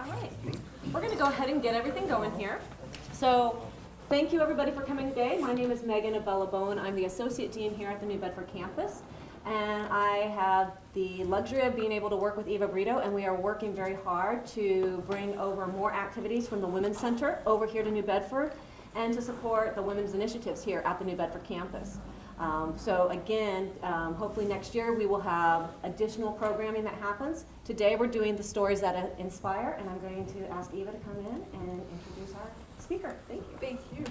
All right, we're going to go ahead and get everything going here. So thank you everybody for coming today. My name is Megan Abella Bowen. I'm the Associate Dean here at the New Bedford campus. And I have the luxury of being able to work with Eva Brito, and we are working very hard to bring over more activities from the Women's Center over here to New Bedford and to support the women's initiatives here at the New Bedford campus. Um, so again, um, hopefully next year we will have additional programming that happens. Today we're doing the stories that inspire, and I'm going to ask Eva to come in and introduce our speaker. Thank you. Thank you.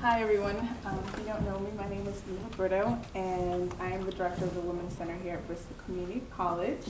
Hi, everyone. Um, if you don't know me, my name is Eva Brito, and I am the director of the Women's Center here at Bristol Community College.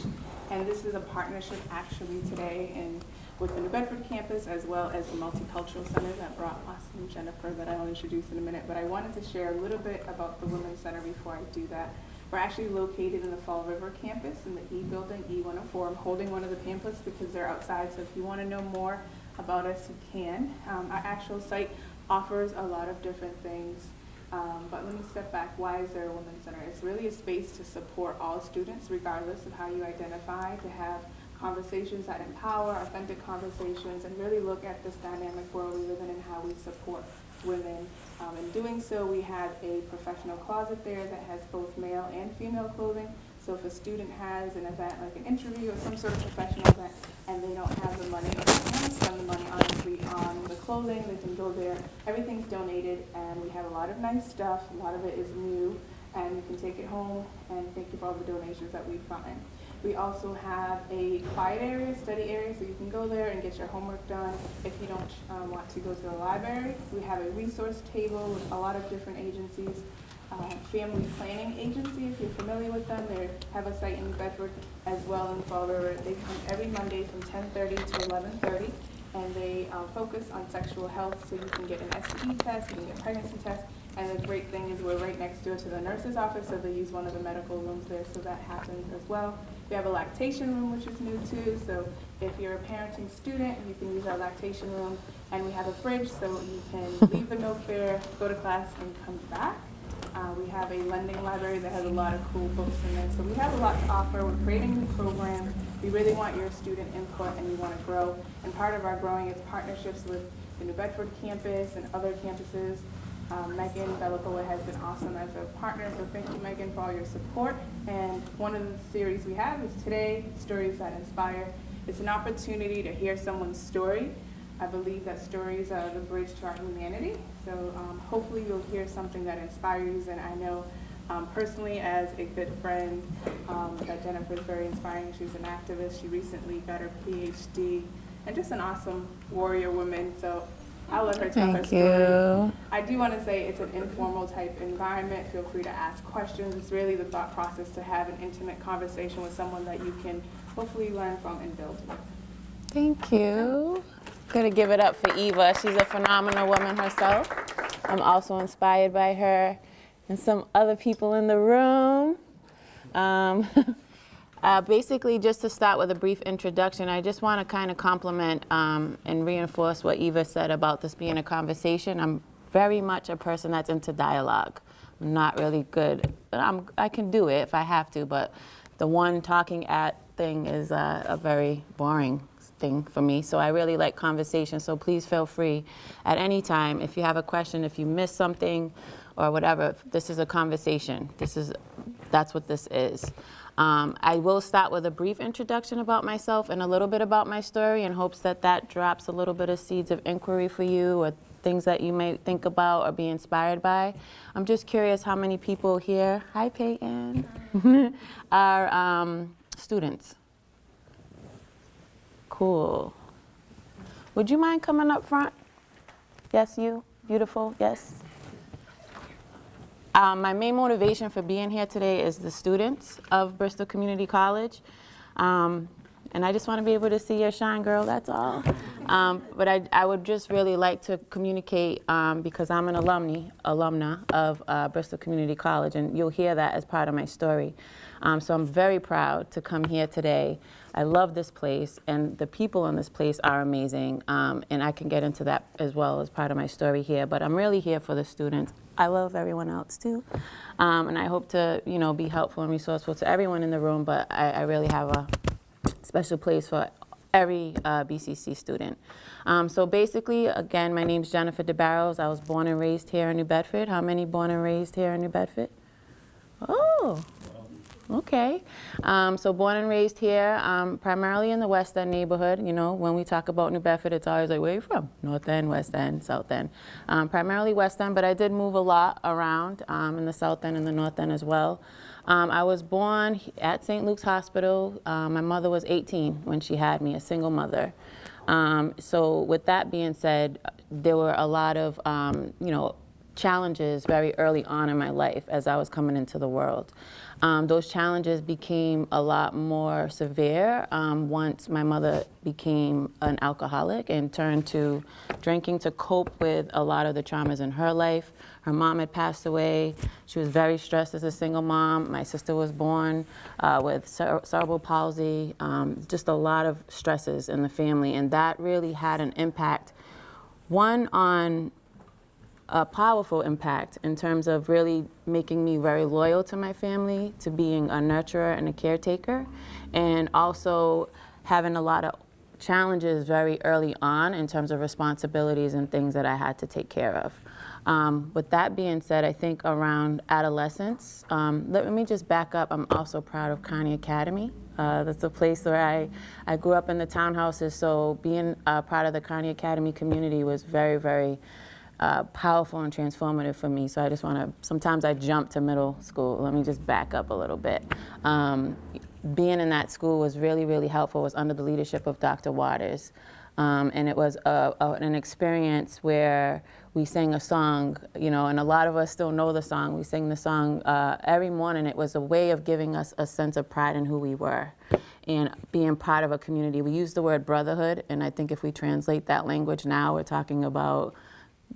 And this is a partnership actually today in, with the New Bedford campus as well as the Multicultural Center that brought Austin Jennifer that I'll introduce in a minute. But I wanted to share a little bit about the Women's Center before I do that. We're actually located in the Fall River campus in the E building, E104. I'm holding one of the pamphlets because they're outside, so if you want to know more about us, you can. Um, our actual site offers a lot of different things. Um, but let me step back. Why is there a Women's Center? It's really a space to support all students, regardless of how you identify, to have conversations that empower, authentic conversations, and really look at this dynamic world we live in and how we support women. Um, in doing so, we have a professional closet there that has both male and female clothing. So if a student has an event like an interview or some sort of professional event and they don't have the money they to spend the money honestly on the clothing, they can go there. Everything's donated and we have a lot of nice stuff. A lot of it is new and you can take it home and thank you for all the donations that we've. We also have a quiet area, study area, so you can go there and get your homework done if you don't um, want to go to the library. We have a resource table with a lot of different agencies uh, Family Planning Agency, if you're familiar with them. They have a site in Bedford as well in Fall River. They come every Monday from 10:30 to 11:30, and they uh, focus on sexual health, so you can get an STD test, you can get a pregnancy test, and the great thing is we're right next door to the nurse's office, so they use one of the medical rooms there, so that happens as well. We have a lactation room, which is new too, so if you're a parenting student, you can use our lactation room, and we have a fridge, so you can leave the milk there, go to class, and come back. Uh, we have a lending library that has a lot of cool books in it. So we have a lot to offer. We're creating new programs. We really want your student input and we want to grow. And part of our growing is partnerships with the New Bedford campus and other campuses. Um, Megan Bellacoa has been awesome as a partner, so thank you, Megan, for all your support. And one of the series we have is today, Stories That Inspire. It's an opportunity to hear someone's story. I believe that stories are the bridge to our humanity. So um, hopefully you'll hear something that inspires. And I know um, personally as a good friend um, that Jennifer is very inspiring. She's an activist. She recently got her PhD and just an awesome warrior woman. So I'll let her tell Thank her story. you. I do want to say it's an informal type environment. Feel free to ask questions. It's really the thought process to have an intimate conversation with someone that you can hopefully learn from and build with. Thank you. Gonna give it up for Eva. She's a phenomenal woman herself. I'm also inspired by her and some other people in the room. Um, uh, basically, just to start with a brief introduction, I just want to kind of compliment um, and reinforce what Eva said about this being a conversation. I'm very much a person that's into dialogue. I'm not really good. I'm, I can do it if I have to, but the one talking at thing is uh, a very boring thing for me. So I really like conversation. So please feel free at any time if you have a question, if you miss something or whatever. This is a conversation. This is that's what this is. Um, I will start with a brief introduction about myself and a little bit about my story in hopes that that drops a little bit of seeds of inquiry for you or things that you may think about or be inspired by. I'm just curious how many people here, hi Peyton, are um, students. Cool. Would you mind coming up front? Yes, you. Beautiful. Yes. Um, my main motivation for being here today is the students of Bristol Community College. Um, and I just want to be able to see your shine, girl, that's all. Um, but I, I would just really like to communicate, um, because I'm an alumni, alumna of uh, Bristol Community College, and you'll hear that as part of my story. Um, so I'm very proud to come here today. I love this place, and the people in this place are amazing, um, and I can get into that as well as part of my story here, but I'm really here for the students. I love everyone else too, um, and I hope to, you know, be helpful and resourceful to everyone in the room, but I, I really have a special place for every uh, BCC student. Um, so basically, again, my name's Jennifer DeBarros. I was born and raised here in New Bedford. How many born and raised here in New Bedford? Oh, okay. Um, so born and raised here, um, primarily in the West End neighborhood. You know, when we talk about New Bedford, it's always like, where are you from? North End, West End, South End. Um, primarily West End, but I did move a lot around um, in the South End and the North End as well. Um, I was born at St. Luke's Hospital. Uh, my mother was 18 when she had me, a single mother. Um, so with that being said, there were a lot of, um, you know, challenges very early on in my life as I was coming into the world. Um, those challenges became a lot more severe um, once my mother became an alcoholic and turned to drinking to cope with a lot of the traumas in her life. Her mom had passed away. She was very stressed as a single mom. My sister was born uh, with cere- cerebral palsy, um, just a lot of stresses in the family. And that really had an impact, one, on a powerful impact in terms of really making me very loyal to my family, to being a nurturer and a caretaker, and also having a lot of challenges very early on in terms of responsibilities and things that I had to take care of. Um, with that being said, I think around adolescence, um, let me just back up. I'm also proud of Carney Academy. Uh, that's a place where I, I grew up in the townhouses, so being uh, part of the Carney Academy community was very, very uh, powerful and transformative for me. So I just want to, sometimes I jump to middle school. Let me just back up a little bit. Um, being in that school was really, really helpful. It was under the leadership of Dr. Waters. Um, and it was a, a, an experience where we sang a song, you know, and a lot of us still know the song. We sang the song uh, every morning. It was a way of giving us a sense of pride in who we were and being part of a community. We use the word brotherhood, and I think if we translate that language now, we're talking about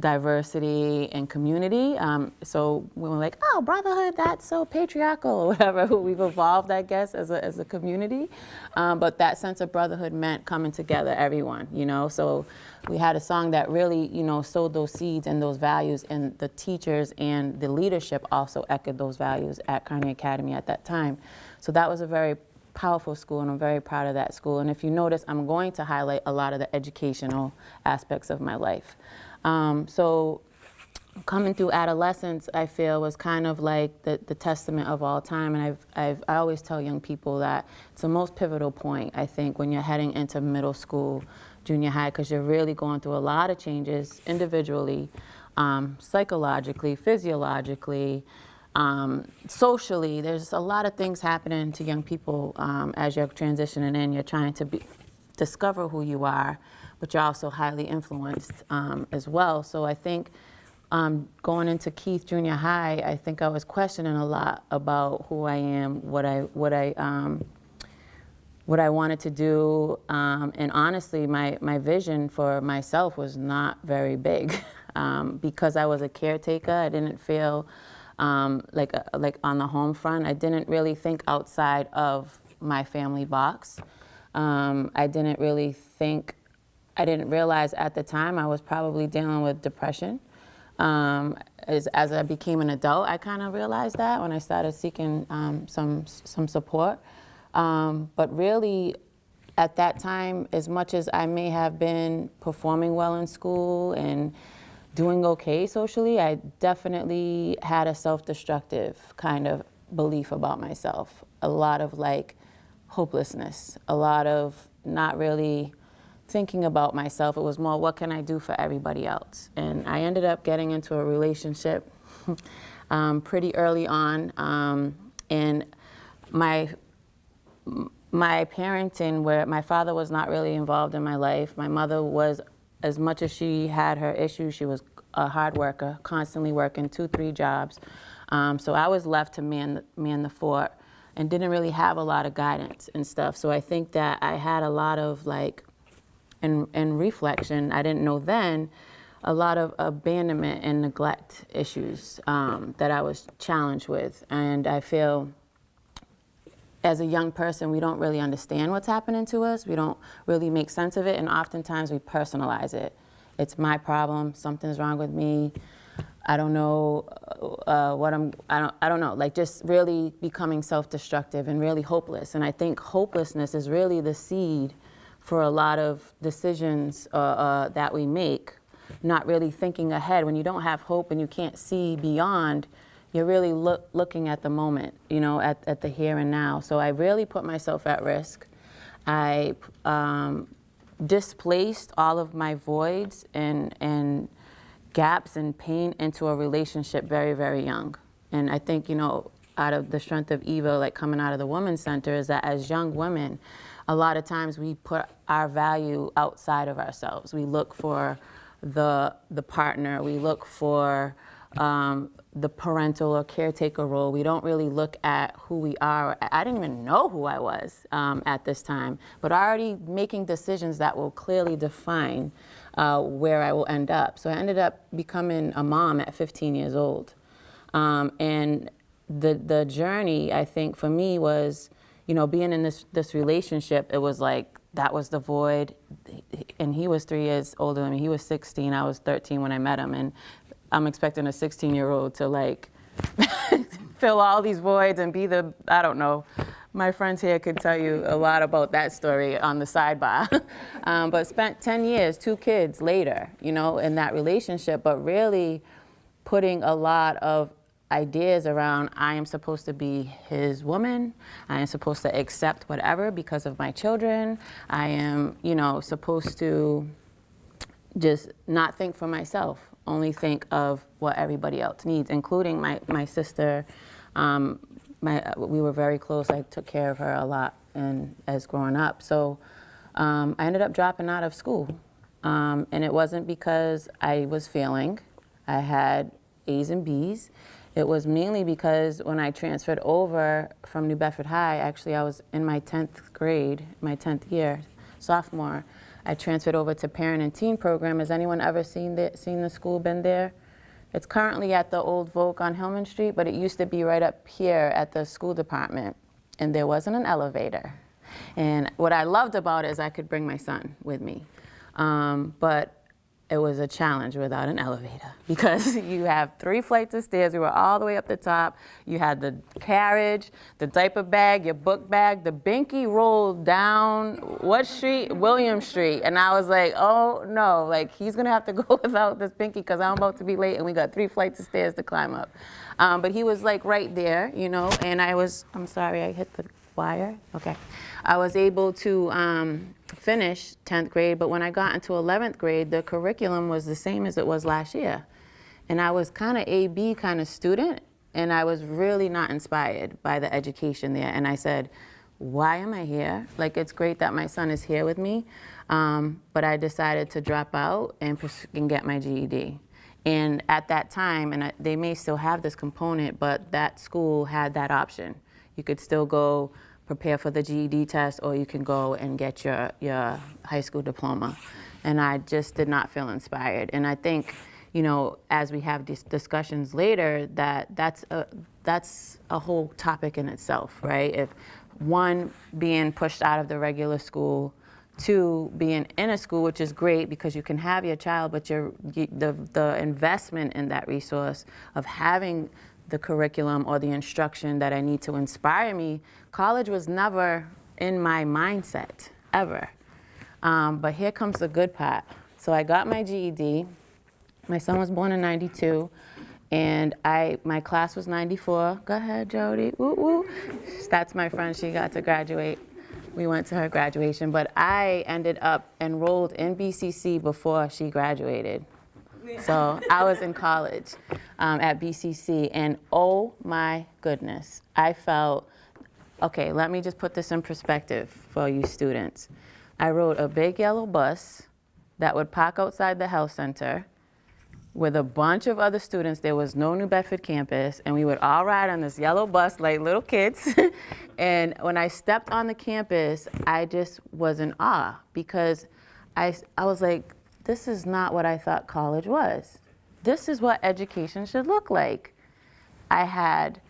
diversity and community. Um, so we were like, oh, brotherhood, that's so patriarchal or whatever. We've evolved, I guess, as a, as a community. Um, but that sense of brotherhood meant coming together, everyone, you know. So we had a song that really, you know, sowed those seeds and those values, and the teachers and the leadership also echoed those values at Carney Academy at that time. So that was a very powerful school, and I'm very proud of that school. And if you notice, I'm going to highlight a lot of the educational aspects of my life. Um, so coming through adolescence, I feel was kind of like the, the testament of all time. And I've, I've, I always tell young people that it's the most pivotal point, I think, when you're heading into middle school, junior high, because you're really going through a lot of changes individually, um, psychologically, physiologically, um, socially. There's a lot of things happening to young people um, as you're transitioning in. You're trying to be, discover who you are but you're also highly influenced um, as well. So I think um, going into Keith Junior High, I think I was questioning a lot about who I am, what I what I um, what I wanted to do, um, and honestly, my my vision for myself was not very big um, because I was a caretaker. I didn't feel um, like a, like on the home front. I didn't really think outside of my family box. I didn't really think I didn't realize at the time I was probably dealing with depression. Um, as, as, I became an adult, I kind of realized that when I started seeking um, some, some support. Um, but really, at that time, as much as I may have been performing well in school and doing okay socially, I definitely had a self-destructive kind of belief about myself. A lot of like hopelessness, a lot of not really thinking about myself. It was more, what can I do for everybody else? And I ended up getting into a relationship um, pretty early on. Um, and my, my parenting, where my father was not really involved in my life, my mother was, as much as she had her issues, she was a hard worker, constantly working two, three jobs. Um, so I was left to man, man the fort and didn't really have a lot of guidance and stuff. So I think that I had a lot of like and, reflection, I didn't know then, a lot of abandonment and neglect issues um, that I was challenged with. And I feel as a young person, we don't really understand what's happening to us. We don't really make sense of it. And oftentimes we personalize it. It's my problem. Something's wrong with me. I don't know uh, what I'm, I don't, I don't know, like just really becoming self-destructive and really hopeless. And I think hopelessness is really the seed for a lot of decisions uh, uh, that we make, not really thinking ahead. When you don't have hope and you can't see beyond, you're really look, looking at the moment, you know, at, at the here and now. So I really put myself at risk. I um, displaced all of my voids and, and gaps and pain into a relationship very, very young. And I think, you know, out of the strength of Eva, like coming out of the Women's Center, is that as young women, a lot of times we put our value outside of ourselves. We look for the, the partner, we look for um, the parental or caretaker role. We don't really look at who we are. I didn't even know who I was um, at this time, but already making decisions that will clearly define uh, where I will end up. So I ended up becoming a mom at 15 years old. Um, and the, the journey, I think, for me was, you know, being in this, this relationship, it was like, that was the void. And he was three years older than me. He was 16. I was 13 when I met him. And I'm expecting a 16 year old to like fill all these voids and be the, I don't know. My friends here could tell you a lot about that story on the sidebar. um, but spent 10 years, two kids later, you know, in that relationship, but really putting a lot of ideas around I am supposed to be his woman. I am supposed to accept whatever because of my children. I am, you know, supposed to just not think for myself, only think of what everybody else needs, including my, my sister. Um, my, we were very close. I took care of her a lot and as growing up. So um, I ended up dropping out of school. Um, and it wasn't because I was failing. I had A's and B's. It was mainly because when I transferred over from New Bedford High, actually I was in my 10th grade, my 10th year, sophomore, I transferred over to parent and teen program. Has anyone ever seen the, seen the school, been there? It's currently at the old Volk on Hillman Street, but it used to be right up here at the school department, and there wasn't an elevator. And what I loved about it is I could bring my son with me. Um, but it was a challenge without an elevator because you have three flights of stairs. We were all the way up the top. You had the carriage, the diaper bag, your book bag. The binky rolled down what street? William Street. And I was like, oh no, like he's gonna have to go without this binky because I'm about to be late and we got three flights of stairs to climb up. Um, but he was like right there, you know, and I was, I'm sorry, I hit the wire. Okay. I was able to um, finish 10th grade, but when I got into 11th grade, the curriculum was the same as it was last year. And I was kind of A-B kind of student, and I was really not inspired by the education there. And I said, why am I here? Like, it's great that my son is here with me, um, but I decided to drop out and, and get my GED. And at that time, and I, they may still have this component, but that school had that option. You could still go prepare for the GED test or you can go and get your, your high school diploma. And I just did not feel inspired. And I think, you know, as we have these discussions later, that that's a, that's a whole topic in itself, right? If one, being pushed out of the regular school, two, being in a school, which is great because you can have your child, but your, the, the investment in that resource of having the curriculum or the instruction that I need to inspire me, college was never in my mindset, ever. Um, but here comes the good part. So I got my GED. My son was born in 92. And I, my class was 94. Go ahead, Jody. Woo woo. That's my friend. She got to graduate. We went to her graduation. But I ended up enrolled in BCC before she graduated. So I was in college um, at BCC, and oh my goodness, I felt okay, let me just put this in perspective for you students. I rode a big yellow bus that would park outside the health center with a bunch of other students. There was no New Bedford campus, and we would all ride on this yellow bus like little kids. and when I stepped on the campus, I just was in awe because I, I was like, this is not what I thought college was. This is what education should look like. I had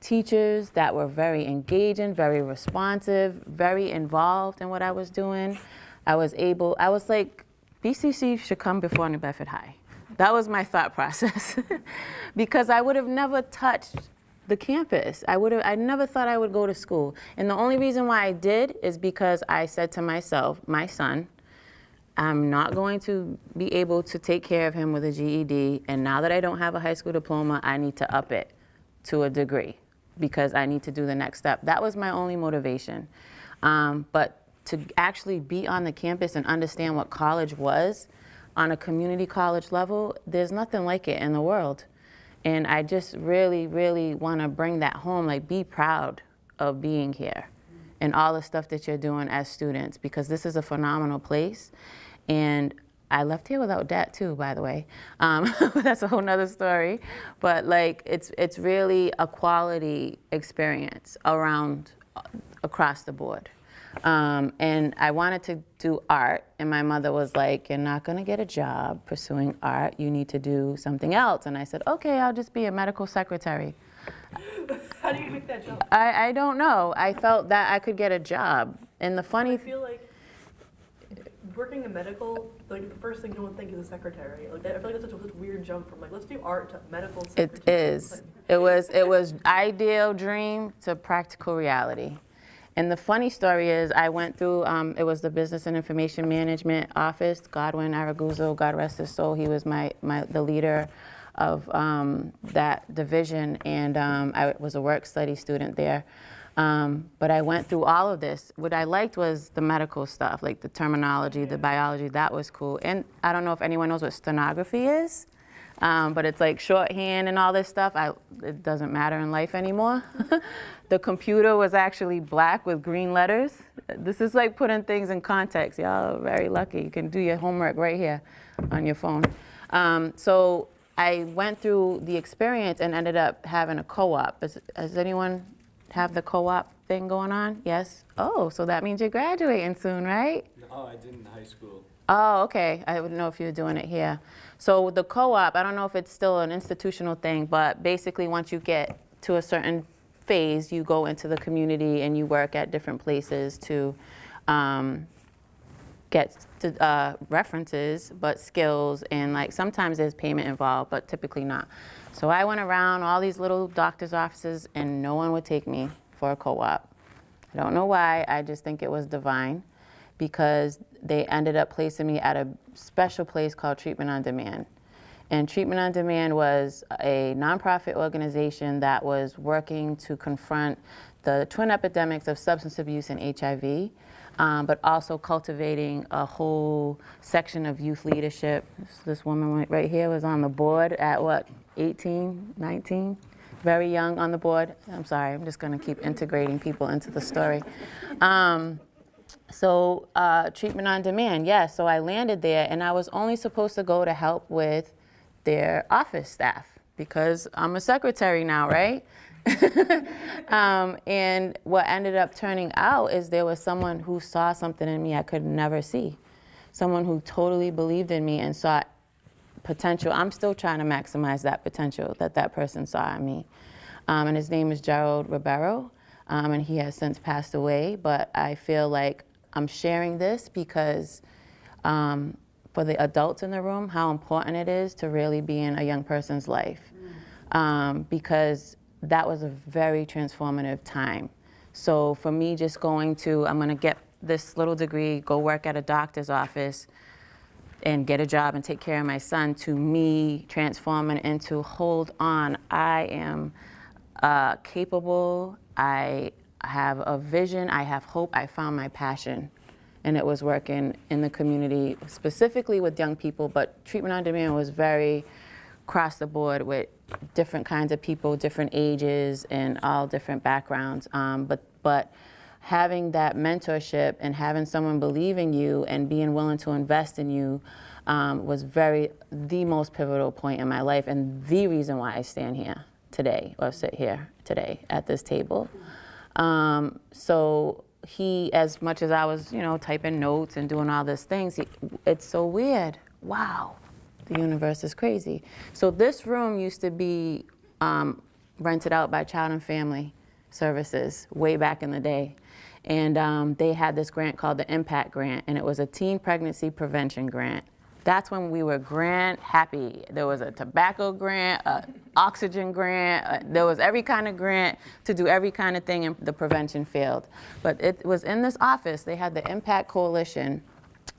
teachers that were very engaging, very responsive, very involved in what I was doing. I was able, I was like, BCC should come before New Bedford High. That was my thought process. because I would have never touched the campus. I would have, I never thought I would go to school. And the only reason why I did is because I said to myself, my son, I'm not going to be able to take care of him with a GED. And now that I don't have a high school diploma, I need to up it to a degree because I need to do the next step. That was my only motivation. Um, but to actually be on the campus and understand what college was on a community college level, there's nothing like it in the world. And I just really, really want to bring that home. Like, be proud of being here and all the stuff that you're doing as students because this is a phenomenal place. And I left here without debt too, by the way. Um, that's a whole nother story. But like, it's it's really a quality experience around uh, across the board. Um, and I wanted to do art, and my mother was like, "You're not going to get a job pursuing art. You need to do something else." And I said, "Okay, I'll just be a medical secretary." How do you make that jump? I, I don't know. I felt that I could get a job. And the funny I feel like working in medical, like the first thing you would think is a secretary. Like I feel like that's such a, weird jump from like let's do art to medical It secretary. is. Like, It was, it was ideal dream to practical reality. And the funny story is, I went through, um, it was the Business and Information Management Office, Godwin Araguzo, God rest his soul, he was my, my, the leader of um, that division, and um, I was a work study student there. Um, but I went through all of this. What I liked was the medical stuff, like the terminology, the biology, that was cool. And I don't know if anyone knows what stenography is. Um, but it's like shorthand and all this stuff. I, it doesn't matter in life anymore. the computer was actually black with green letters. This is like putting things in context. Y'all are very lucky. You can do your homework right here on your phone. Um, so I went through the experience and ended up having a co-op. Does, does anyone have the co-op thing going on? Yes? Oh, so that means you're graduating soon, right? No, I did in high school. Oh, okay. I wouldn't know if you're doing it here. So the co-op, I don't know if it's still an institutional thing, but basically once you get to a certain phase, you go into the community and you work at different places to um, get to, uh, references, but skills, and like sometimes there's payment involved, but typically not. So I went around all these little doctor's offices and no one would take me for a co-op. I don't know why, I just think it was divine because they ended up placing me at a special place called Treatment on Demand. And Treatment on Demand was a nonprofit organization that was working to confront the twin epidemics of substance abuse and HIV, um, but also cultivating a whole section of youth leadership. This, woman right- here was on the board at what, 18, 19? Very young on the board. I'm sorry, I'm just going to keep integrating people into the story. Um, so uh, treatment on demand, yes. So I landed there, and I was only supposed to go to help with their office staff because I'm a secretary now, right? um, and what ended up turning out is there was someone who saw something in me I could never see, someone who totally believed in me and saw potential. I'm still trying to maximize that potential that that person saw in me. Um, and his name is Gerald Ribeiro, um, and he has since passed away. But I feel like I'm sharing this because um, for the adults in the room, how important it is to really be in a young person's life. Um, because that was a very transformative time. So for me, just going to, I'm going to get this little degree, go work at a doctor's office, and get a job and take care of my son to me transforming into hold on. I am uh, capable. I have a vision. I have hope. I found my passion. And it was working in the community specifically with young people but treatment on demand was very across the board with different kinds of people different ages and all different backgrounds um, but but having that mentorship and having someone believe in you and being willing to invest in you um, was very the most pivotal point in my life and the reason why I stand here today or sit here today at this table. Um, so he, as much as I was, you know, typing notes and doing all these things, he, it's so weird. Wow, the universe is crazy. So this room used to be um, rented out by Child and Family Services way back in the day. And um, they had this grant called the Impact Grant, and it was a teen pregnancy prevention grant. That's when we were grant happy. There was a tobacco grant, a oxygen grant, uh, there was every kind of grant to do every kind of thing in the prevention field. But it was in this office, they had the Impact Coalition,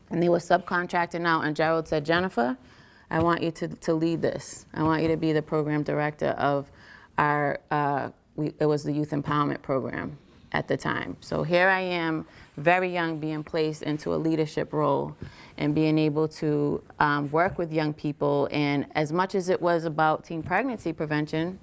and they were subcontracting out, and Gerald said, Jennifer, I want you to, to lead this. I want you to be the program director of our, uh, we, it was the Youth Empowerment Program at the time. So here I am, very young, being placed into a leadership role and being able to um, work with young people. And as much as it was about teen pregnancy prevention,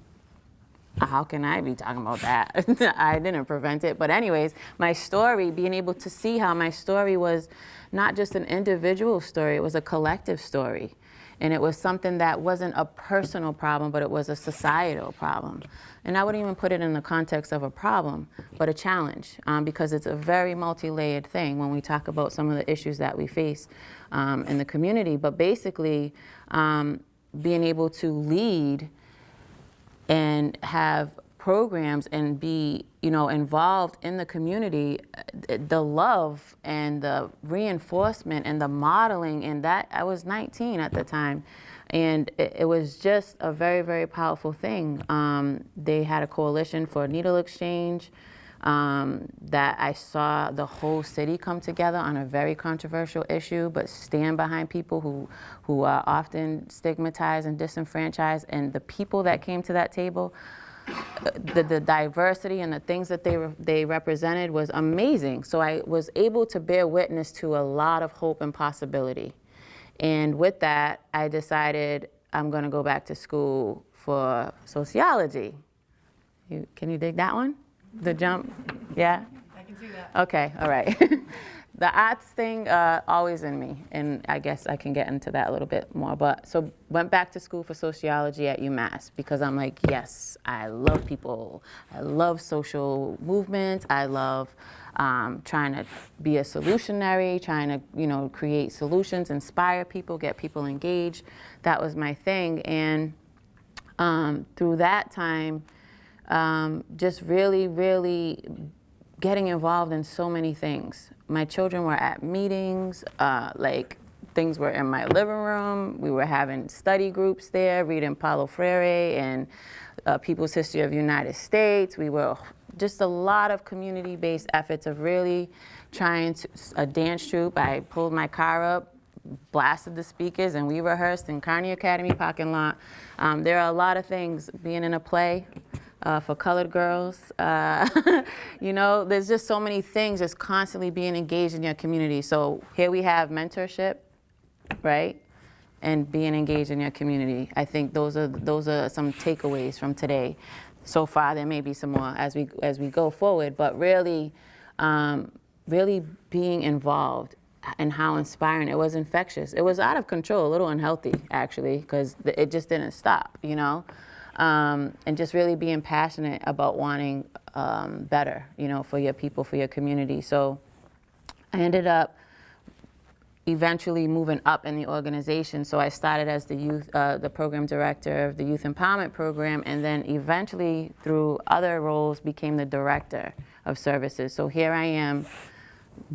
how can I be talking about that? I didn't prevent it. But, anyways, my story, being able to see how my story was not just an individual story, it was a collective story. And it was something that wasn't a personal problem, but it was a societal problem. And I wouldn't even put it in the context of a problem, but a challenge, um, because it's a very multi layered thing when we talk about some of the issues that we face um, in the community. But basically, um, being able to lead and have programs and be you know involved in the community uh, the love and the reinforcement and the modeling and that i was 19 at the time. And it, it was just a very very powerful thing. Um, they had a coalition for needle exchange um, that I saw the whole city come together on a very controversial issue, but stand behind people who, who are often stigmatized and disenfranchised. And the people that came to that table, the, the diversity and the things that they, re- they represented was amazing. So I was able to bear witness to a lot of hope and possibility. And with that, I decided I'm going to go back to school for sociology. You, can you dig that one? The jump? Yeah? I can see that. Okay, all right. the arts thing, uh, always in me, and I guess I can get into that a little bit more. But so went back to school for sociology at UMass because I'm like, yes, I love people. I love social movements. I love um, trying to be a solutionary, trying to you know create solutions, inspire people, get people engaged. That was my thing, and um, through that time um, just really, really getting involved in so many things. My children were at meetings, uh, like things were in my living room. We were having study groups there, reading Paulo Freire and uh, People's History of the United States. We were just a lot of community-based efforts of really trying to, a dance troupe. I pulled my car up, blasted the speakers, and we rehearsed in Carney Academy parking lot. Um, there are a lot of things being in a play uh, for colored girls. Uh, you know, there's just so many things just constantly being engaged in your community. So here we have mentorship, right? And being engaged in your community. I think those are those are some takeaways from today. So far, there may be some more as we as we go forward, but really, um, really being involved and how inspiring it was infectious. It was out of control, a little unhealthy actually, because it just didn't stop. You know um, and just really being passionate about wanting um, better, you know, for your people, for your community. So I ended up eventually moving up in the organization. So I started as the youth, uh, the program director of the Youth Empowerment Program, and then eventually through other roles became the director of services. So here I am,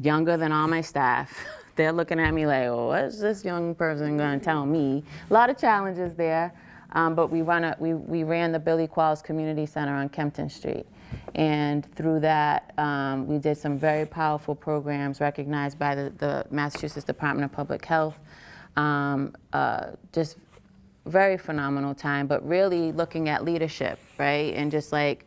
younger than all my staff. They're looking at me like, oh, what's this young person to tell me? A lot of challenges there. Um, but we, run a, we, we ran the Billy Qualls Community Center on Kempton Street. And through that, um, we did some very powerful programs recognized by the, the Massachusetts Department of Public Health. Um, uh, just very phenomenal time, but really looking at leadership, right? And just like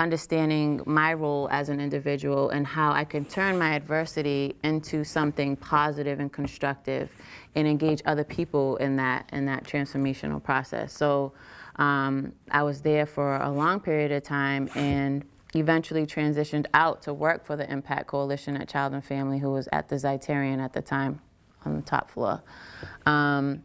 understanding my role as an individual and how I can turn my adversity into something positive and constructive and engage other people in that in that transformational process. So um, I was there for a long period of time and eventually transitioned out to work for the Impact Coalition at Child and Family, who was at the Zeiterion at the time on the top floor. Um,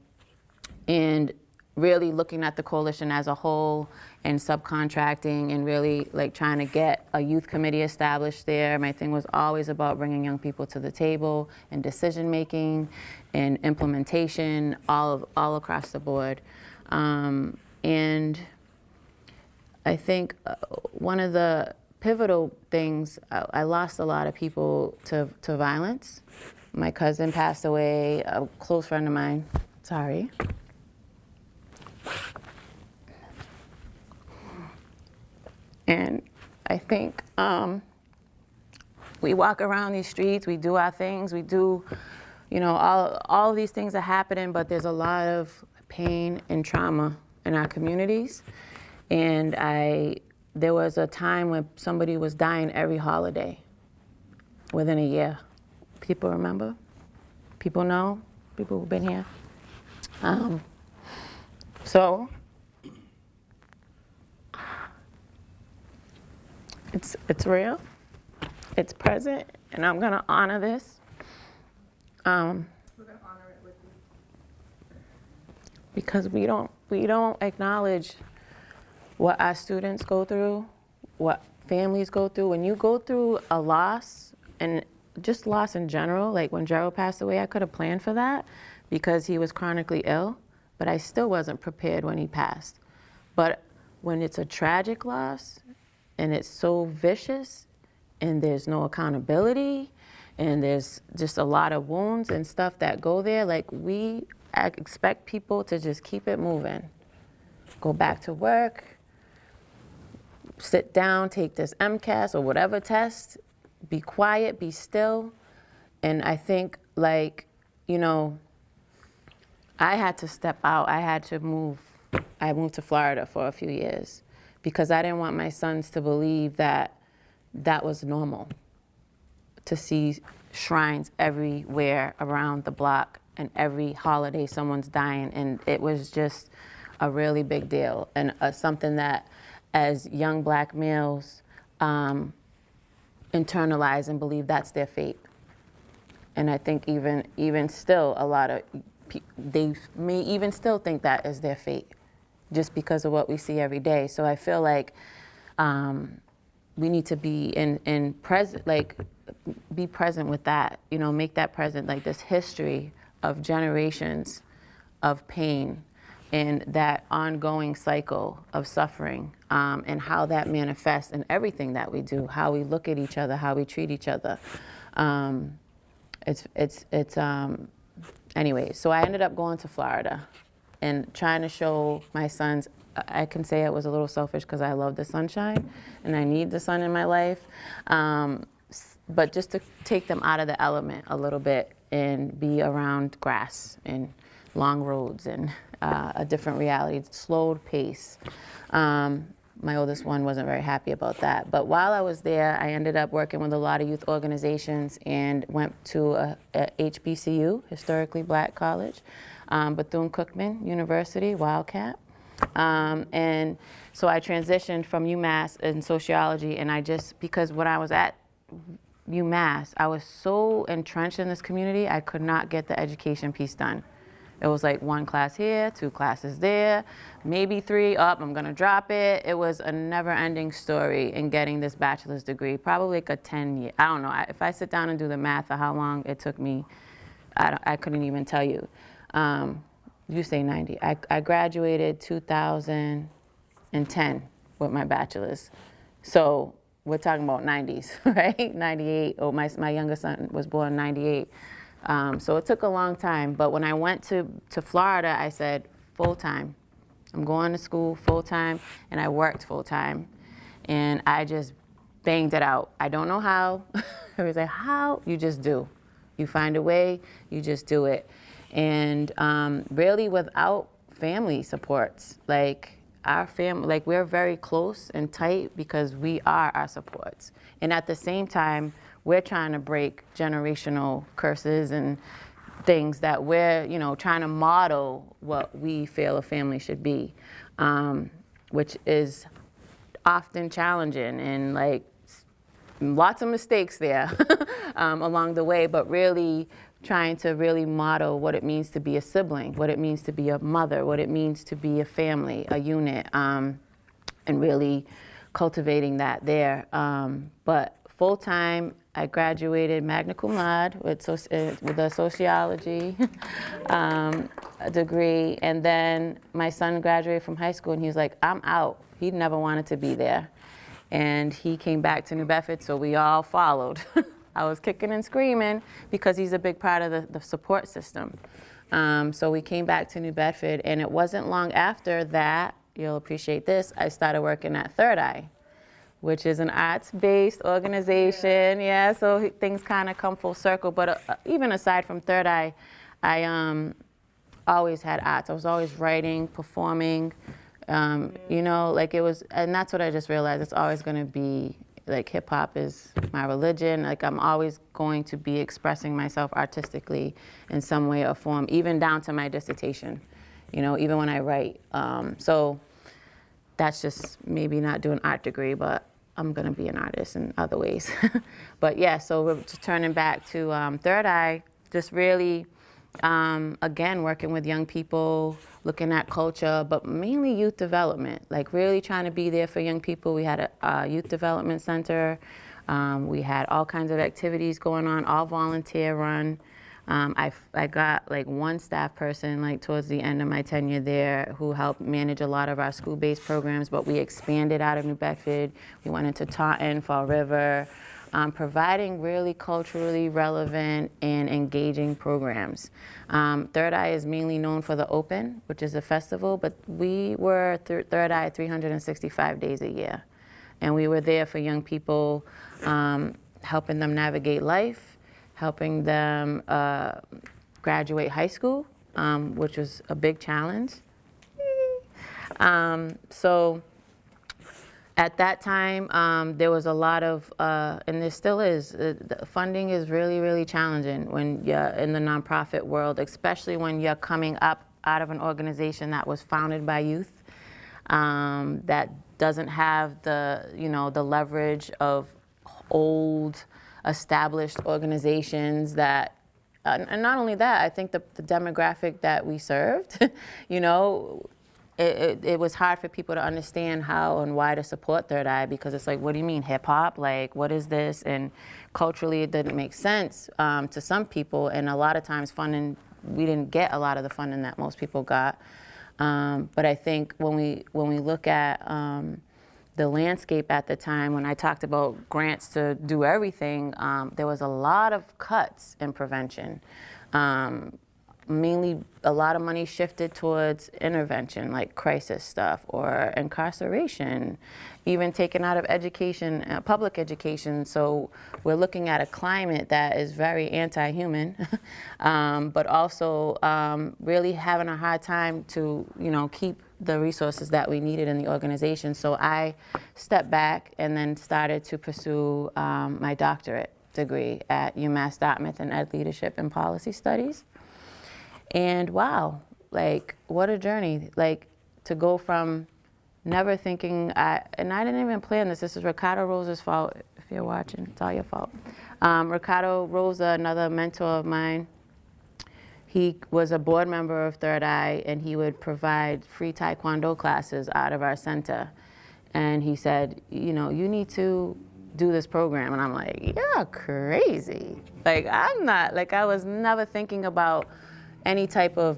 and really looking at the coalition as a whole and subcontracting and really like trying to get a youth committee established there. My thing was always about bringing young people to the table and decision making and implementation all of, all across the board. Um, and I think uh, one of the pivotal things, I, I lost a lot of people to, to violence My cousin passed away, a close friend of mine. Sorry. And I think um, we walk around these streets, we do our things, we do, you know, all, all these things are happening, but there's a lot of pain and trauma in our communities. And I, there was a time when somebody was dying every holiday within a year. People remember? People know? People who've been here? Um, so, it's, it's real, it's present, and I'm gonna honor this. Um, We're gonna honor it with you. because we don't we don't acknowledge what our students go through, what families go through. When you go through a loss and just loss in general, like when Gerald passed away, I could have planned for that because he was chronically ill, but I still wasn't prepared when he passed. But when it's a tragic loss and it's so vicious and there's no accountability and there's just a lot of wounds and stuff that go there, like we expect people to just keep it moving. Go back to work, sit down, take this MCAS or whatever test, be quiet, be still. And I think, like, you know, I had to step out. I had to move. I moved to Florida for a few years because I didn't want my sons to believe that that was normal to see shrines everywhere around the block and every holiday someone's dying and it was just a really big deal and uh, something that as young black males um, internalize and believe that's their fate. And i think even even still a lot of they may even still think that is their fate just because of what we see every day so i feel like um, we need to be in, in present, like, be present with that, you know, make that present, like this history of generations of pain and that ongoing cycle of suffering um, and how that manifests in everything that we do, how we look at each other, how we treat each other. Um, it's, it's, it's, um, anyway, so I ended up going to Florida and trying to show my sons I can say it was a little selfish because I love the sunshine and I need the sun in my life. Um, but just to take them out of the element a little bit and be around grass and long roads and uh, a different reality, slowed pace. Um, my oldest one wasn't very happy about that. But while I was there, I ended up working with a lot of youth organizations and went to a, a HBCU, historically black college, um, Bethune Cookman University, Wildcat. Um, and so I transitioned from UMass in sociology, and I just, because when I was at UMass, I was so entrenched in this community, I could not get the education piece done. It was like one class here, two classes there, maybe three up, I'm gonna drop it. It was a never ending story in getting this bachelor's degree, probably like a 10 year, I don't know. If I sit down and do the math of how long it took me, I, I couldn't even tell you. Um, you say 90. I, I graduated 2010 with my bachelor's. So we're talking about 90s, right? 98. Oh, my, my youngest son was born in 98. Um, so it took a long time. But when I went to, to Florida, I said full time. I'm going to school full time, and I worked full time. And I just banged it out. I don't know how. I was like, how? You just do. You find a way, you just do it. And um, really without family supports, like our family, like we're very close and tight because we are our supports. And at the same time, we're trying to break generational curses and things that we're, you know, trying to model what we feel a family should be, um, which is often challenging and like lots of mistakes there um, along the way, but really trying to really model what it means to be a sibling, what it means to be a mother, what it means to be a family, a unit, um, and really cultivating that there. Um, but full time, I graduated magna cum laude with, uh, with a sociology um, degree, and then my son graduated from high school, and he was like, "I'm out." He never wanted to be there and he came back to New Bedford, so we all followed. I was kicking and screaming because he's a big part of the, the support system. Um, so we came back to New Bedford, and it wasn't long after that, you'll appreciate this, I started working at Third Eye, which is an arts-based organization. Yeah, so things kind of come full circle. But uh, even aside from Third Eye, I um, always had arts. I was always writing, performing. Um, you know, like it was, and that's what I just realized. It's always going to be like hip hop is my religion. Like I'm always going to be expressing myself artistically in some way or form, even down to my dissertation. You know, even when I write. Um, so that's just maybe not doing art degree, but I'm gonna be an artist in other ways. but yeah, so we're just turning back to um, Third Eye, just really, um, again, working with young people, looking at culture, but mainly youth development, like really trying to be there for young people. We had a, a youth development center. Um, we had all kinds of activities going on, all volunteer run. Um, I, I got like one staff person like towards the end of my tenure there who helped manage a lot of our school-based programs, but we expanded out of New Bedford. We went into Taunton, Fall River, um, providing really culturally relevant and engaging programs. Um, Third Eye is mainly known for the Open, which is a festival, but we were th- Third Eye 365 days a year. And we were there for young people, um, helping them navigate life, helping them uh, graduate high school, um, which was a big challenge. Um, so at that time, um, there was a lot of, uh, and there still is, uh, funding is really, really challenging when you're in the nonprofit world, especially when you're coming up out of an organization that was founded by youth, um, that doesn't have the, you know, the leverage of old, established organizations that uh, and not only that, I think the, the demographic that we served, you know, it, it, it was hard for people to understand how and why to support Third Eye because it's like, what do you mean hip hop? Like, what is this? And culturally, it didn't make sense um, to some people. And a lot of times, funding, we didn't get a lot of the funding that most people got. Um, but I think when we when we look at um, the landscape at the time, when I talked about grants to do everything, um, there was a lot of cuts in prevention. Um, mainly, a lot of money shifted towards intervention, like crisis stuff or incarceration, even taken out of education, uh, public education. So we're looking at a climate that is very anti-human, um, but also um, really having a hard time to, you know, keep the resources that we needed in the organization. So I stepped back and then started to pursue um, my doctorate degree at UMass Dartmouth in Ed Leadership and Policy Studies. And wow, like what a journey! Like to go from never thinking, I, and I didn't even plan this. This is Ricardo Rosa's fault. If you're watching, it's all your fault. Um, Ricardo Rosa, another mentor of mine, he was a board member of Third Eye, and he would provide free Taekwondo classes out of our center. And he said, you know, you need to do this program. And I'm like, you're crazy. Like, I'm not, like, I was never thinking about any type of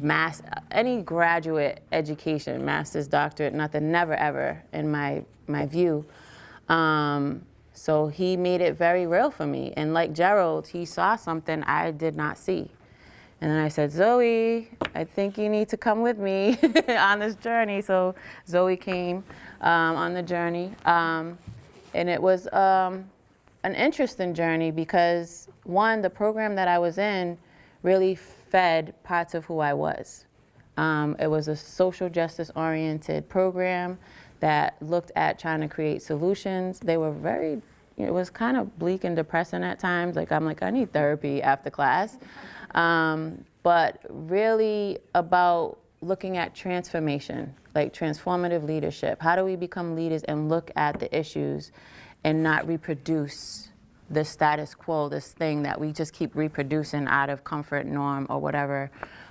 mass, any graduate education, master's, doctorate, nothing, never ever in my, my view. Um, so he made it very real for me. And like Gerald, he saw something I did not see. And then I said, Zoe, I think you need to come with me on this journey. So Zoe came um, on the journey. Um, and it was um, an interesting journey because, one, the program that I was in really fed parts of who I was. Um, it was a social justice oriented program that looked at trying to create solutions. They were very, it was kind of bleak and depressing at times. Like, I'm like, I need therapy after class. Um, but really about looking at transformation, like transformative leadership. How do we become leaders and look at the issues and not reproduce the status quo, this thing that we just keep reproducing out of comfort, norm, or whatever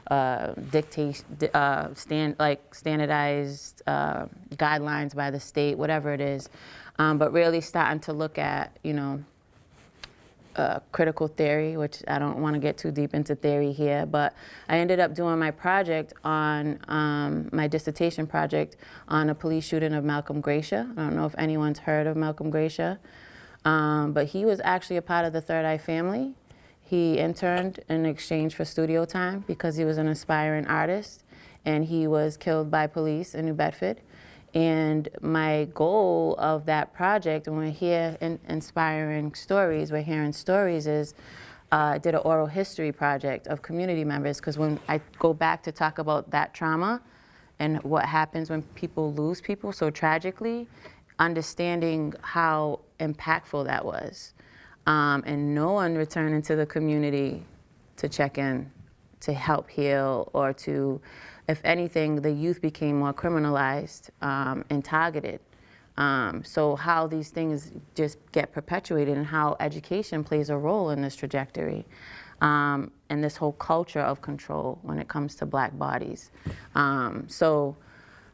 uh, dictate, uh, stand, like standardized uh, guidelines by the state, whatever it is. Um, but really starting to look at, you know, uh, critical theory, which I don't want to get too deep into theory here, but I ended up doing my project on um, my dissertation project on a police shooting of Malcolm Gracia. I don't know if anyone's heard of Malcolm Gracia. Um, but he was actually a part of the Third Eye family. He interned in exchange for studio time because he was an aspiring artist and he was killed by police in New Bedford. And my goal of that project, when we're here in, inspiring stories, we're hearing stories, is uh, did an oral history project of community members. Because when I go back to talk about that trauma and what happens when people lose people so tragically, understanding how impactful that was. Um, and no one returning to the community to check in, to help heal, or to, if anything, the youth became more criminalized um, and targeted. Um, so how these things just get perpetuated and how education plays a role in this trajectory. Um, and this whole culture of control when it comes to black bodies. Um, so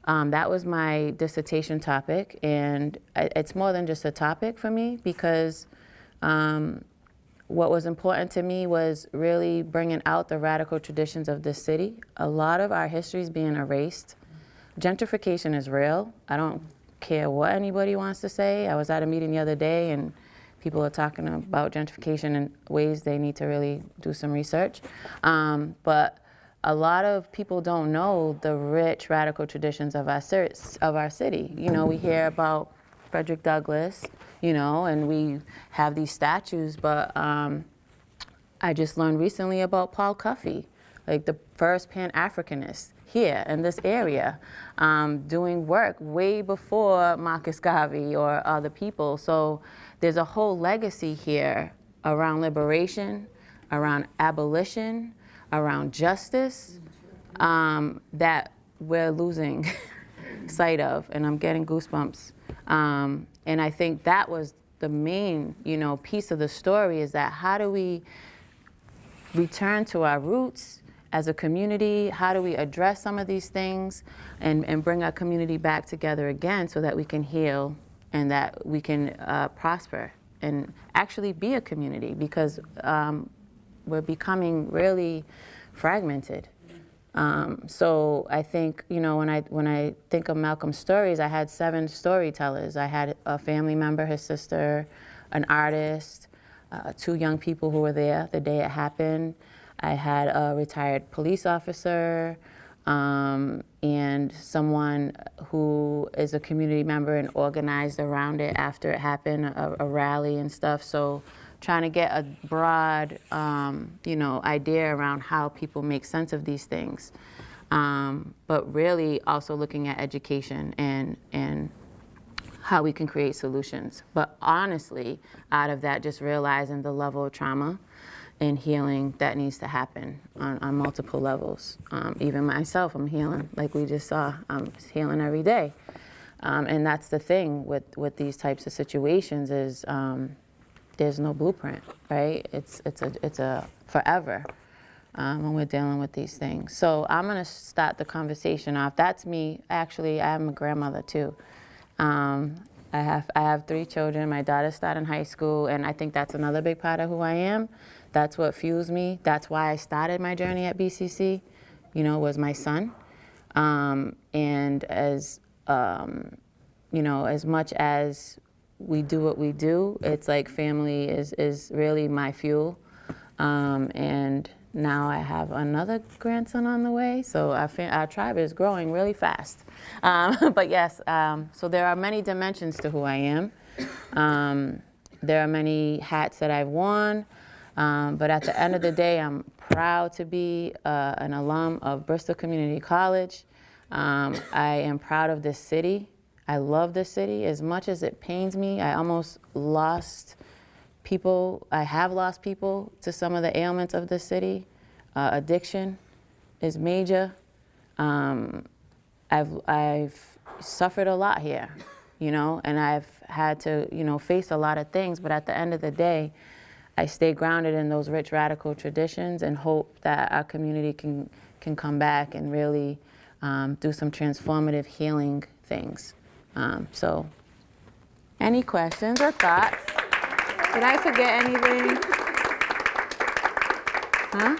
um, that was my dissertation topic, and it's more than just a topic for me because um, what was important to me was really bringing out the radical traditions of this city. A lot of our history is being erased. Gentrification is real. I don't care what anybody wants to say. I was at a meeting the other day and people are talking about gentrification and ways they need to really do some research. Um, but a lot of people don't know the rich radical traditions of our, of our city. You know, we hear about Frederick Douglass, you know, and we have these statues, but um, I just learned recently about Paul Cuffe, like the first Pan Africanist here in this area, um, doing work way before Marcus Garvey or other people. So there's a whole legacy here around liberation, around abolition, around justice um, that we're losing sight of, and I'm getting goosebumps. Um, and I think that was the main, you know, piece of the story is that how do we return to our roots as a community? How do we address some of these things and, and bring our community back together again so that we can heal and that we can uh, prosper and actually be a community because um, we're becoming really fragmented. Um, so I think you know when I when I think of Malcolm's stories, I had seven storytellers. I had a family member, his sister, an artist, uh, two young people who were there the day it happened. I had a retired police officer um, and someone who is a community member and organized around it after it happened, a, a rally and stuff. So trying to get a broad, um, you know, idea around how people make sense of these things. Um, but really also looking at education and, and how we can create solutions. But honestly, out of that, just realizing the level of trauma and healing that needs to happen on, on multiple levels. Um, even myself, I'm healing, like we just saw, I'm healing every day. Um, and that's the thing with, with these types of situations is um, there's no blueprint, right? It's, it's, a, it's a forever um, when we're dealing with these things. So I'm gonna start the conversation off. That's me, actually, I am a grandmother too. Um, I have I have three children. My daughter's starting high school, and I think that's another big part of who I am. That's what fuels me. That's why I started my journey at BCC. You know, was my son, um, and as um, you know, as much as we do what we do, it's like family is is really my fuel, um, and now I have another grandson on the way, so our, our tribe is growing really fast. Um, but yes, um, so there are many dimensions to who I am. Um, there are many hats that I've worn, um, but at the end of the day, I'm proud to be uh, an alum of Bristol Community College. Um, I am proud of this city. I love this city as much as it pains me. I almost lost people, I have lost people to some of the ailments of the city. Uh, addiction is major. Um, I've, I've suffered a lot here, you know, and I've had to, you know, face a lot of things, but at the end of the day, I stay grounded in those rich radical traditions and hope that our community can, can come back and really um, do some transformative healing things. Um, so, any questions or thoughts? Did I forget anything? Huh?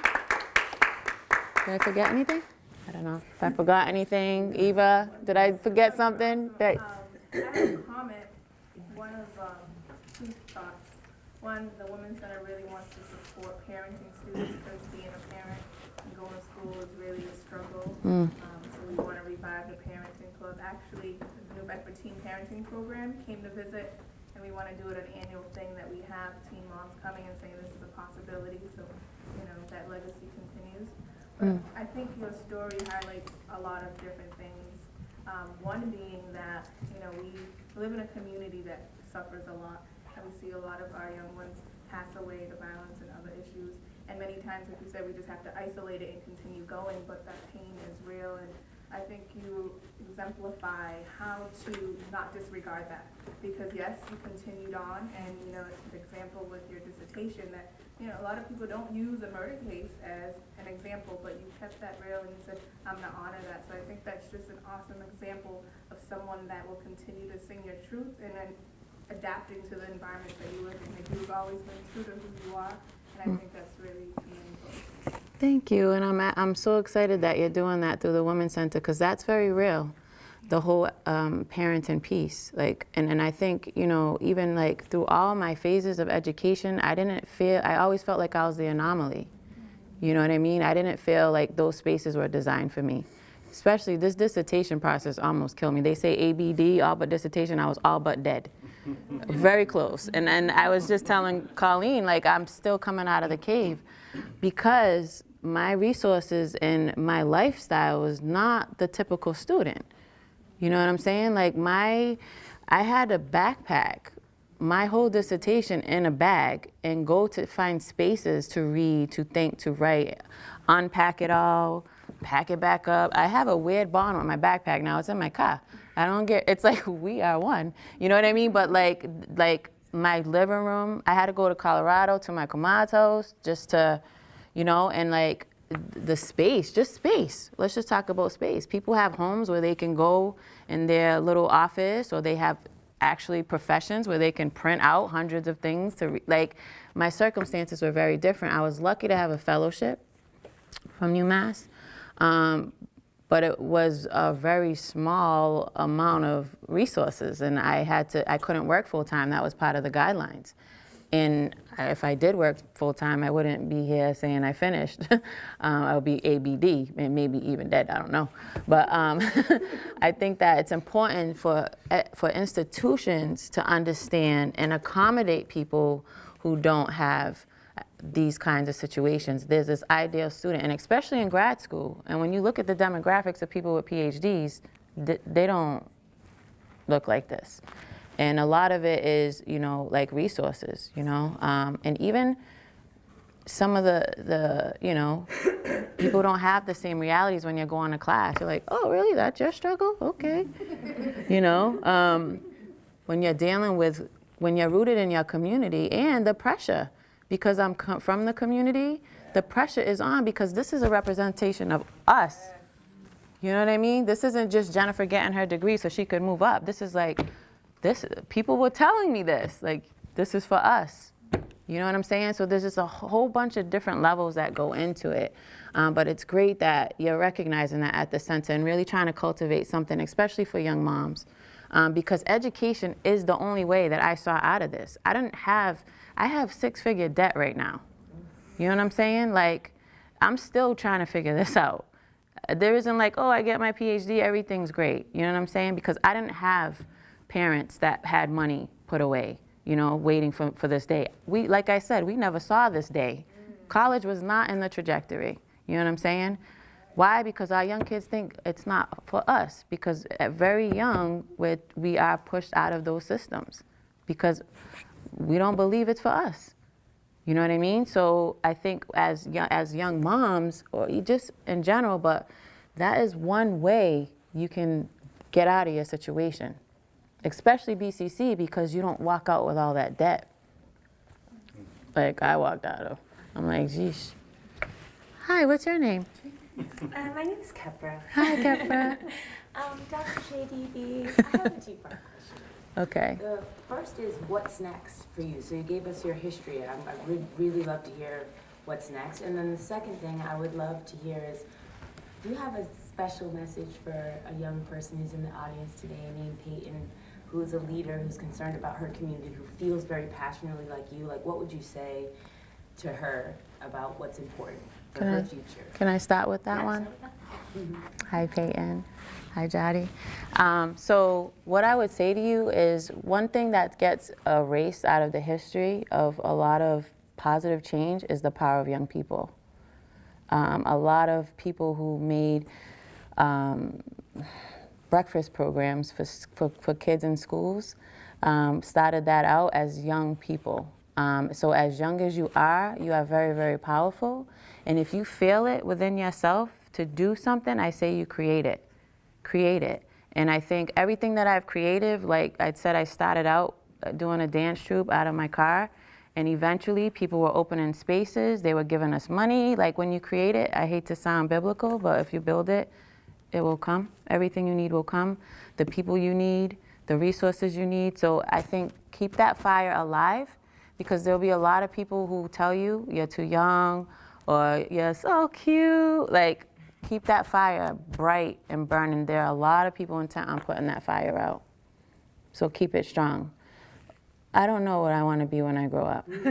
Did I forget anything? I don't know. If I forgot anything, Eva, did I forget something? That, Um, I have a comment. One of um, two thoughts. One, the Women's Center really wants to support parenting students because being a parent and going to school is really a struggle. Mm. Um, so we want to revive the parenting club. Actually, the New Bedford Teen Parenting Program came to visit, and we want to do it an annual thing that we have teen moms coming and saying this is a possibility, so, you know, that legacy continues. But Mm. I think your story highlights a lot of different things. Um, one being that, you know, we live in a community that suffers a lot, and we see a lot of our young ones pass away to violence and other issues. And many times, like you said, we just have to isolate it and continue going, but that pain is real, and I think you exemplify how to not disregard that. Because yes, you continued on, and, you know, it's an example with your dissertation that, you know, a lot of people don't use a murder case as an example, but you kept that real and you said, I'm gonna honor that. So I think that's just an awesome example of someone that will continue to sing your truth and then adapting to the environment that you live in. Like you've always been true to who you are, and I think that's really meaningful. Thank you, and I'm I'm so excited that you're doing that through the Women's Center because that's very real, the whole um, parenting piece. Like, and and I think you know even like through all my phases of education, I didn't feel I always felt like I was the anomaly. You know what I mean? I didn't feel like those spaces were designed for me. Especially this dissertation process almost killed me. They say ABD, all but dissertation. I was all but dead. Very close. And and I was just telling Colleen like I'm still coming out of the cave because my resources and my lifestyle was not the typical student. You know what I'm saying? Like my, I had a backpack, my whole dissertation in a bag and go to find spaces to read, to think, to write, unpack it all, pack it back up. I have a weird bond with my backpack now. It's in my car. I don't get, it's like we are one. You know what I mean? But like, like my living room, I had to go to Colorado to my house just to, you know, and like the space, just space. Let's just talk about space. People have homes where they can go in their little office or they have actually professions where they can print out hundreds of things to like my circumstances were very different. I was lucky to have a fellowship from UMass. Um, but it was a very small amount of resources and I had to I couldn't work full time. That was part of the guidelines. And if I did work full time, I wouldn't be here saying I finished. um, I would be ABD and maybe even dead. I don't know. But um, I think that it's important for eh, for institutions to understand and accommodate people who don't have these kinds of situations. There's this ideal student, and especially in grad school. And when you look at the demographics of people with PhDs, th- they don't look like this. And a lot of it is, you know, like resources, you know, um, and even some of the, the, you know, people don't have the same realities when you're going to class. You're like, oh, really? That's your struggle? Okay. you know, um, when you're dealing with, when you're rooted in your community and the pressure, because I'm from the community, the pressure is on because this is a representation of us. You know what I mean? This isn't just Jennifer getting her degree so she could move up. This is like, this, people were telling me this, like, this is for us. You know what I'm saying? So there's just a whole bunch of different levels that go into it. Um, but it's great that you're recognizing that at the center and really trying to cultivate something, especially for young moms. Um, because education is the only way that I saw out of this. I didn't have, I have six figure debt right now. You know what I'm saying? Like, I'm still trying to figure this out. There isn't like, oh, I get my PhD, everything's great. You know what I'm saying? Because I didn't have parents that had money put away, you know, waiting for, for this day. We, like I said, we never saw this day. College was not in the trajectory. You know what I'm saying? Why? Because our young kids think it's not for us. Because at very young, we're, we are pushed out of those systems because we don't believe it's for us. You know what I mean? So I think as young, as young moms, or just in general, but that is one way you can get out of your situation, especially BCC because you don't walk out with all that debt. Like I walked out of. I'm like, geesh. Hi, what's your name? Uh, my name is Kepra. Hi, Kefra. Um, Dr. JDB, I have a two-part question. Okay. The first is what's next for you? So you gave us your history. I, I would really love to hear what's next. And then the second thing I would love to hear is, do you have a special message for a young person who's in the audience today named Peyton? who's a leader, who's concerned about her community, who feels very passionately like you, like what would you say to her about what's important for Can her I- future? Can I start with that Yes. one? Hi, Peyton. Hi, Jody. Um, so, what I would say to you is one thing that gets erased out of the history of a lot of positive change is the power of young people. Um, a lot of people who made um, breakfast programs for, for, for kids in schools um, started that out as young people. Um, so, as young as you are, you are very, very powerful. And if you feel it within yourself to do something, I say you create it. Create it. And I think everything that I've created, like I said, I started out uh, doing a dance troupe out of my car. And eventually, people were opening spaces. They were giving us money. Like when you create it, I hate to sound biblical, but if you build it, it will come. Everything you need will come. The people you need, the resources you need. So I think keep that fire alive because there'll be a lot of people who tell you you're too young or you're so cute. Like keep that fire bright and burning. There are a lot of people intent on putting that fire out. So keep it strong. I don't know what I want to be when I grow up.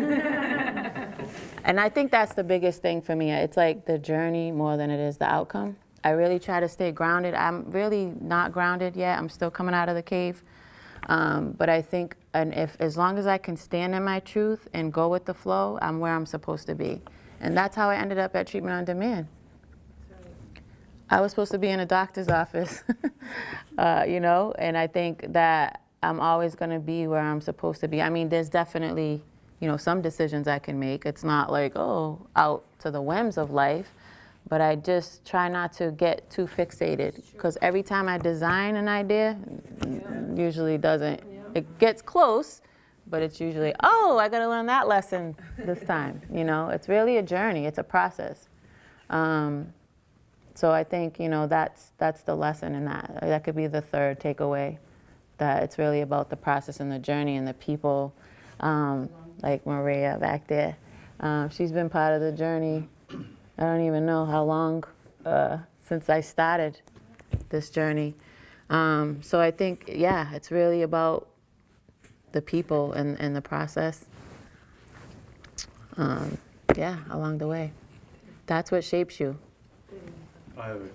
and I think that's the biggest thing for me. It's like the journey more than it is the outcome. I really try to stay grounded. I'm really not grounded yet. I'm still coming out of the cave. Um, but I think, and if as long as I can stand in my truth and go with the flow, I'm where I'm supposed to be. And that's how I ended up at treatment on demand. I was supposed to be in a doctor's office, uh, you know, and I think that I'm always going to be where I'm supposed to be. I mean, there's definitely, you know, some decisions I can make. It's not like, oh, out to the whims of life, but I just try not to get too fixated because every time I design an idea, usually doesn't, it gets close, but it's usually, oh, I got to learn that lesson this time. You know, it's really a journey, it's a process. Um, so I think you know that's that's the lesson in that. That could be the third takeaway, that it's really about the process and the journey and the people, um, like Maria back there. Um, she's been part of the journey. I don't even know how long uh, since I started this journey. Um, so I think yeah, it's really about the people and, and the process. Um, yeah, along the way. That's what shapes you. I have a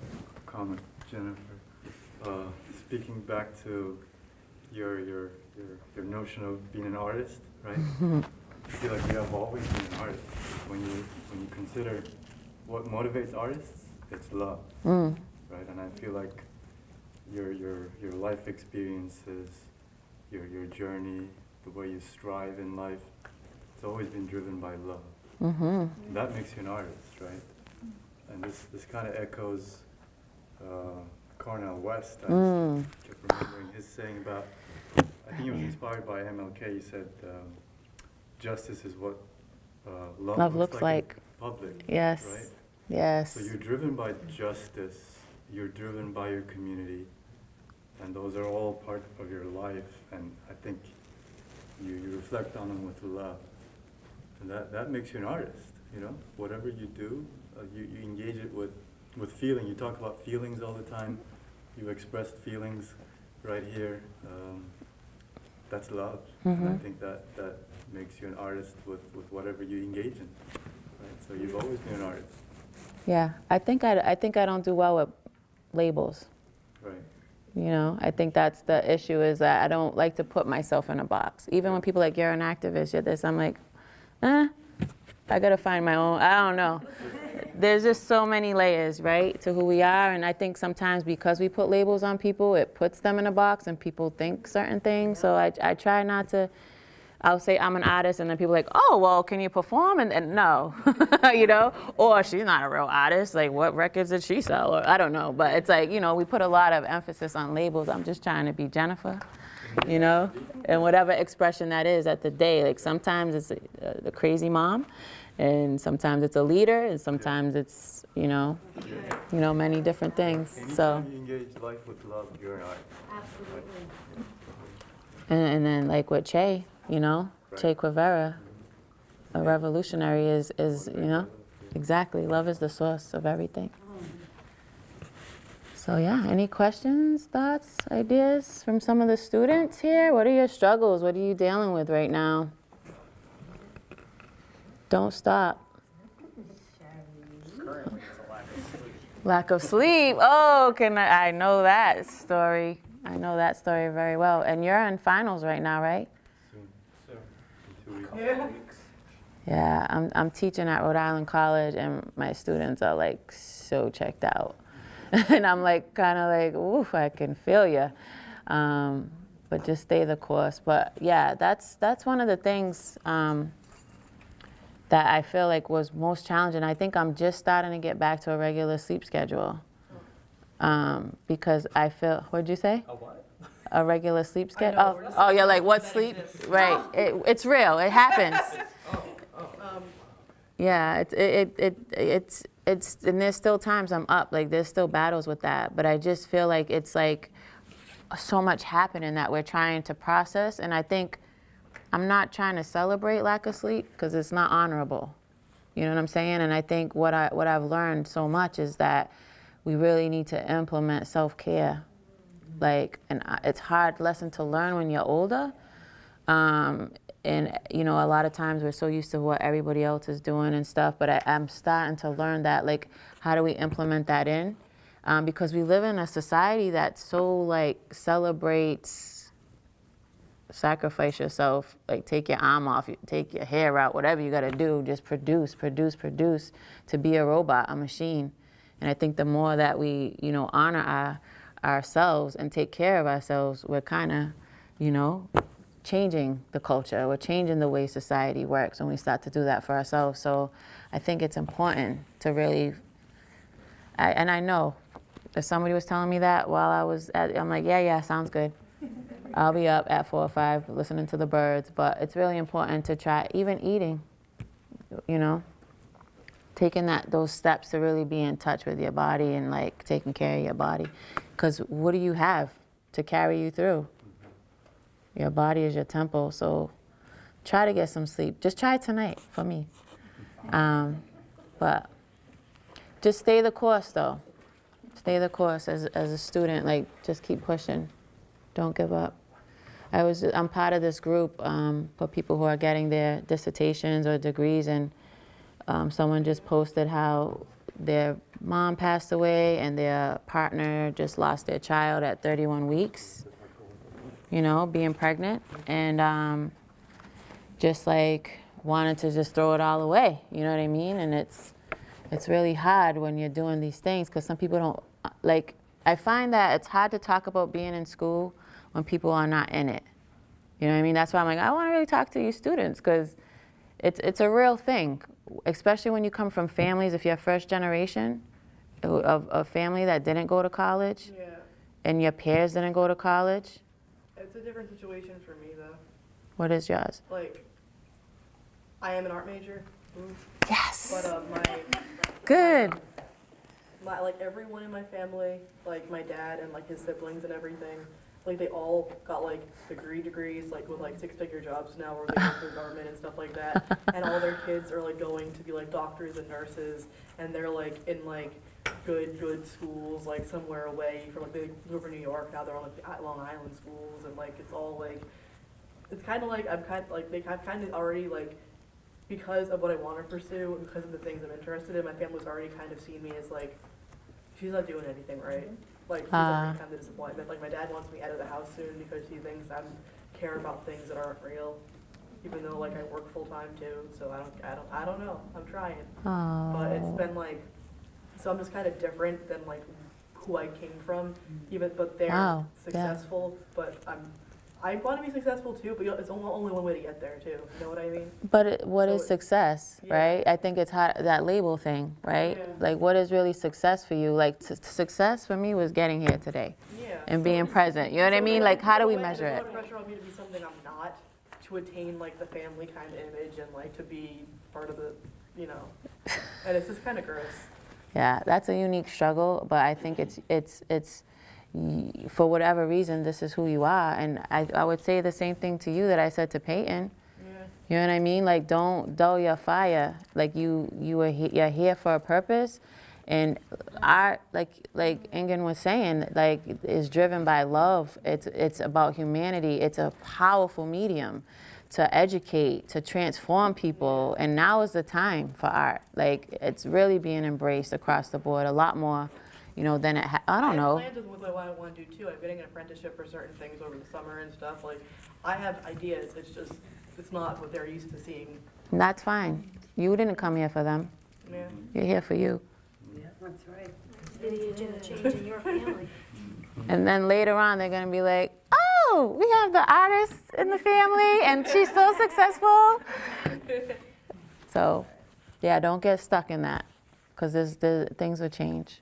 comment, Jennifer. Uh, speaking back to your, your, your, your notion of being an artist, right? I feel like you have always been an artist. When you, when you consider what motivates artists, it's love, Mm. right? And I feel like your, your, your life experiences, your, your journey, the way you strive in life, it's always been driven by love. Mm-hmm. That makes you an artist, right? And this, this kind of echoes uh, Cornel West. I Mm. just kept remembering his saying about, I think he was inspired by MLK. He said, um, justice is what uh, love, Love looks, looks like, like. public. Yes. Right? Yes. So you're driven by justice, you're driven by your community, and those are all part of your life, and I think you, you reflect on them with love. And that, that makes you an artist, you know? Whatever you do, uh, you, you engage it with, with feeling. You talk about feelings all the time. You expressed feelings right here. Um, that's love. And I Mhm. think that, that makes you an artist with, with whatever you engage in. Right? So you've always been an artist. Yeah, I think I, I think I don't do well with labels. Right. You know, I think that's the issue is that I don't like to put myself in a box. Even when people are like you're an activist, you're this, I'm like, eh, I gotta find my own. I don't know. There's just so many layers, right, to who we are, and I think sometimes because we put labels on people, it puts them in a box, and people think certain things. So I, I try not to. I'll say I'm an artist, and then people are like, oh, well, can you perform? And, and no, you know, or she's not a real artist. Like, what records did she sell? Or I don't know. But it's like, you know, we put a lot of emphasis on labels. I'm just trying to be Jennifer, you know, and whatever expression that is at the day. Like sometimes it's uh, the crazy mom, and sometimes it's a leader, and sometimes it's, you know, you know, many different things. So, you engage life with love, you're an artist. Absolutely. and, and then like with Che, you know, Che Guevara, a revolutionary is, is, you know, exactly. Love is the source of everything. So yeah, any questions, thoughts, ideas from some of the students here? What are your struggles? What are you dealing with right now? Don't stop. Lack of sleep. Oh, can I, I know that story. I know that story very well. And you're in finals right now, right? Soon, two. Yeah, I'm, I'm teaching at Rhode Island College, and my students are like so checked out. and I'm like, kind of like, oof, I can feel you. Um, but just stay the course. But yeah, that's, that's one of the things um, that I feel like was most challenging. I think I'm just starting to get back to a regular sleep schedule. Um, because I feel, what'd you say? A what? A regular sleep schedule? Oh, oh, you're like, what sleep? exists. Right. It, it's real. It happens. Um, Yeah, it, it, it, it's, it's, and there's still times I'm up, like there's still battles with that, but I just feel like it's like so much happening that we're trying to process, and I think I'm not trying to celebrate lack of sleep because it's not honorable. You know what I'm saying? And I think what I what I've learned so much is that we really need to implement self-care. Like, and it's hard lesson to learn when you're older. Um, and you know, a lot of times we're so used to what everybody else is doing and stuff. But I, I'm starting to learn that, like, how do we implement that in? Um, because we live in a society that so like celebrates sacrifice yourself, like take your arm off, take your hair out, whatever you got to do, just produce, produce, produce to be a robot, a machine. And I think the more that we, you know, honor our, ourselves and take care of ourselves, we're kind of, you know, changing the culture. We're changing the way society works when we start to do that for ourselves. So I think it's important to really, I, and I know if somebody was telling me that while I was at, I'm like, yeah, yeah, sounds good. I'll be up at four or five listening to the birds, but it's really important to try even eating, you know, taking that those steps to really be in touch with your body and like taking care of your body. Because what do you have to carry you through? Your body is your temple, so try to get some sleep. Just try tonight for me. Um, but just stay the course though. Stay the course as, as a student, like just keep pushing. Don't give up. I was, I'm part of this group um, for people who are getting their dissertations or degrees, and um, someone just posted how their mom passed away and their partner just lost their child at 31 weeks, you know, being pregnant, and um, just like wanted to just throw it all away, you know what I mean? And it's, it's really hard when you're doing these things because some people don't, like, I find that it's hard to talk about being in school when people are not in it. You know what I mean? That's why I'm like, I want to really talk to you students because it's, it's a real thing, especially when you come from families, if you're first generation of a family that didn't go to college yeah, and your peers didn't go to college. it's a different situation for me though. What is yours? Like, I am an art major, ooh, Yes. but uh, my Good. my like everyone in my family, like my dad and like his siblings and everything, like they all got like degree degrees, like with like six figure jobs now where they work for government and stuff like that. And all their kids are like going to be like doctors and nurses and they're like in like good, good schools, like somewhere away from like they live in New York, now they're on like the Long Island schools and like it's all like it's kind of like I'm kind like they have kind of already like because of what I want to pursue and because of the things I'm interested in, my family's already kind of seen me as like she's not doing anything right. Mm-hmm. Like Ah. already kind of disappointment. Like my dad wants me out of the house soon because he thinks I'm care about things that aren't real. Even though like I work full time too, so I don't I don't I don't know. I'm trying. But it's Oh. been like so I'm just kind of different than like who I came from. Even but they're Wow, yeah. successful, but I'm I want to be successful too, but it's only one way to get there too. You know what I mean? But it, what is So it- success, Yeah. right? I think it's that label thing, right? Yeah. Like, what is really success for you? Like, success for me was getting here today Yeah. and so being present. You know what I mean? then Like, how do we measure it? a lot of pressure on me to be something I'm not, to attain like the family kind of image and like to be part of the, you know, and it's just kind of gross. Yeah, that's a unique struggle, but I think it's it's it's for whatever reason this is who you are, and I I would say the same thing to you that I said to Peyton. Yeah. You know what I mean? Like, don't dull your fire. Like you you are he, you're here for a purpose, And art, like like Ingen was saying, like is driven by love. It's it's about humanity. It's a powerful medium to educate, to transform people. And now is the time for art. Like it's really being embraced across the board a lot more, you know, then it. Ha- I don't know. I have plans with what I want to do too. I'm getting an apprenticeship for certain things over the summer and stuff. Like, I have ideas. It's just, it's not what they're used to seeing. And that's fine. You didn't come here for them. Yeah. You're here for you. That's right. lineage and change in your family. And then later on, they're going to be like, oh, we have the artist in the family and she's so successful. So, yeah, don't get stuck in that because the things will change.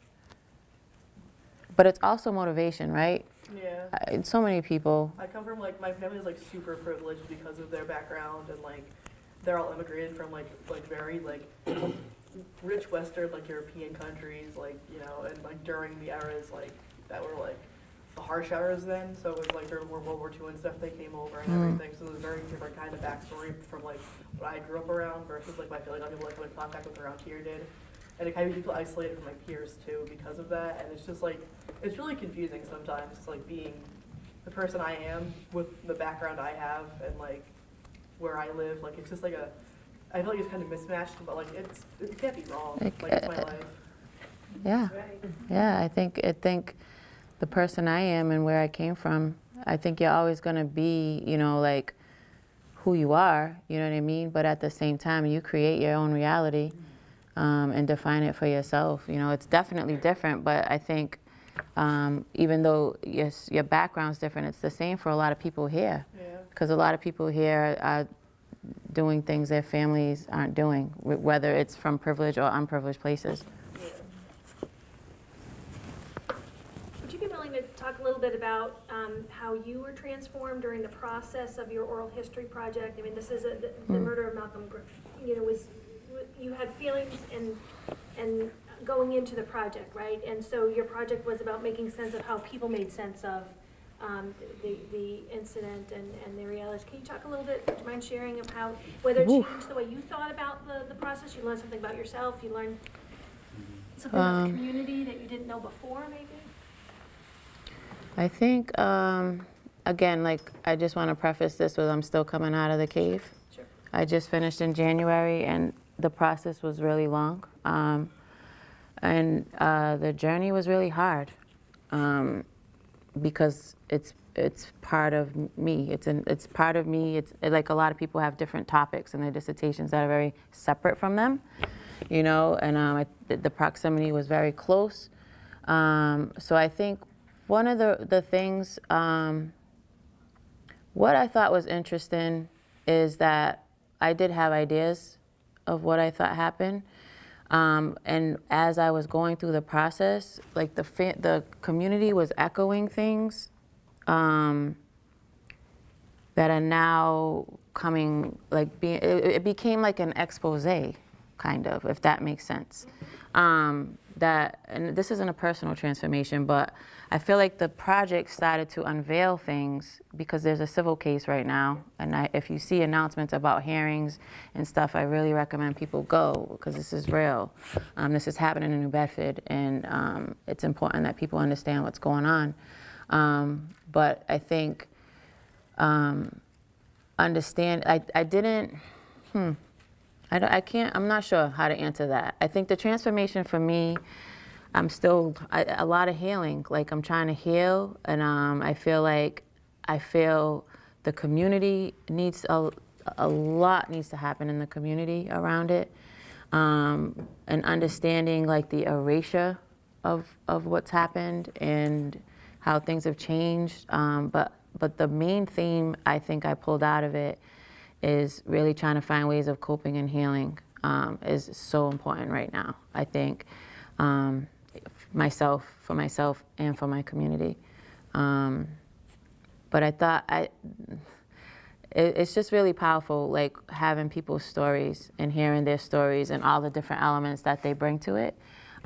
But it's also motivation, right? Yeah. I- So many people, I come from like my family's like super privileged because of their background and like they're all immigrated from like like very like rich Western like European countries like you know and like during the eras like that were like the harsh eras then so it was like during World War II and stuff they came over and Mm. everything so there's a very different kind of backstory from like what I grew up around versus like my feeling other people that come in contact with around here did and it kind of people isolated from my peers too because of that and it's just like it's really confusing sometimes like being the person I am with the background I have and like where I live. Like it's just like a, I feel like it's kind of mismatched, but like it's it can't be wrong. It- Like it's my life. yeah, Right. yeah. I think I think the person I am and where I came from, I think you're always going to be, you know, like who you are. You know what I mean? But at the same time, you create your own reality um, and define it for yourself. You know, it's definitely different, but I think um, even though yes, your background's different, it's the same for a lot of people here. Yeah. Because a lot of people here are doing things their families aren't doing, whether it's from privileged or unprivileged places. Yeah. Would you be willing to talk a little bit about um, how you were transformed during the process of your oral history project? I mean, this is a, the, the murder of Malcolm, you know, was, you had feelings and, and going into the project, right? And so your project was about making sense of how people made sense of um, the, the incident and, and the realities. Can you talk a little bit, do you mind sharing of how, whether it Oof. changed the way you thought about the, the process? You learned something about yourself, you learned something about the Um, community that you didn't know before, maybe? I think, um, again, like, I just want to preface this with I'm still coming out of the cave. Sure. I just finished in January, and the process was really long. Um, and uh, the journey was really hard um, because it's it's part of me. It's an, it's part of me. It's like a lot of people have different topics in their dissertations that are very separate from them, you know. And um, I, the- the proximity was very close. Um, so I think one of the the things. Um, what I thought was interesting is that I did have ideas of what I thought happened. Um, and as I was going through the process, like the the community was echoing things um, that are now coming, like being, it, it became like an expose, kind of, if that makes sense. Um, that, and this isn't a personal transformation, but I feel like the project started to unveil things because there's a civil case right now. And I, if you see announcements about hearings and stuff, I really recommend people go because this is real. Um, this is happening in New Bedford, and um, it's important that people understand what's going on. Um, but I think um, understand, I, I didn't, hmm, I, don't- I can't, I'm not sure how to answer that. I think the transformation for me, I'm still, I, a lot of healing. Like I'm trying to heal, and um, I feel like, I feel the community needs, a, a lot needs to happen in the community around it. Um, and understanding like the erasure of, of what's happened and how things have changed. Um, but, but the main theme I think I pulled out of it is really trying to find ways of coping and healing um, is so important right now. I think um, myself, for myself, and for my community. Um, but I thought I, it, it's just really powerful, like having people's stories and hearing their stories and all the different elements that they bring to it,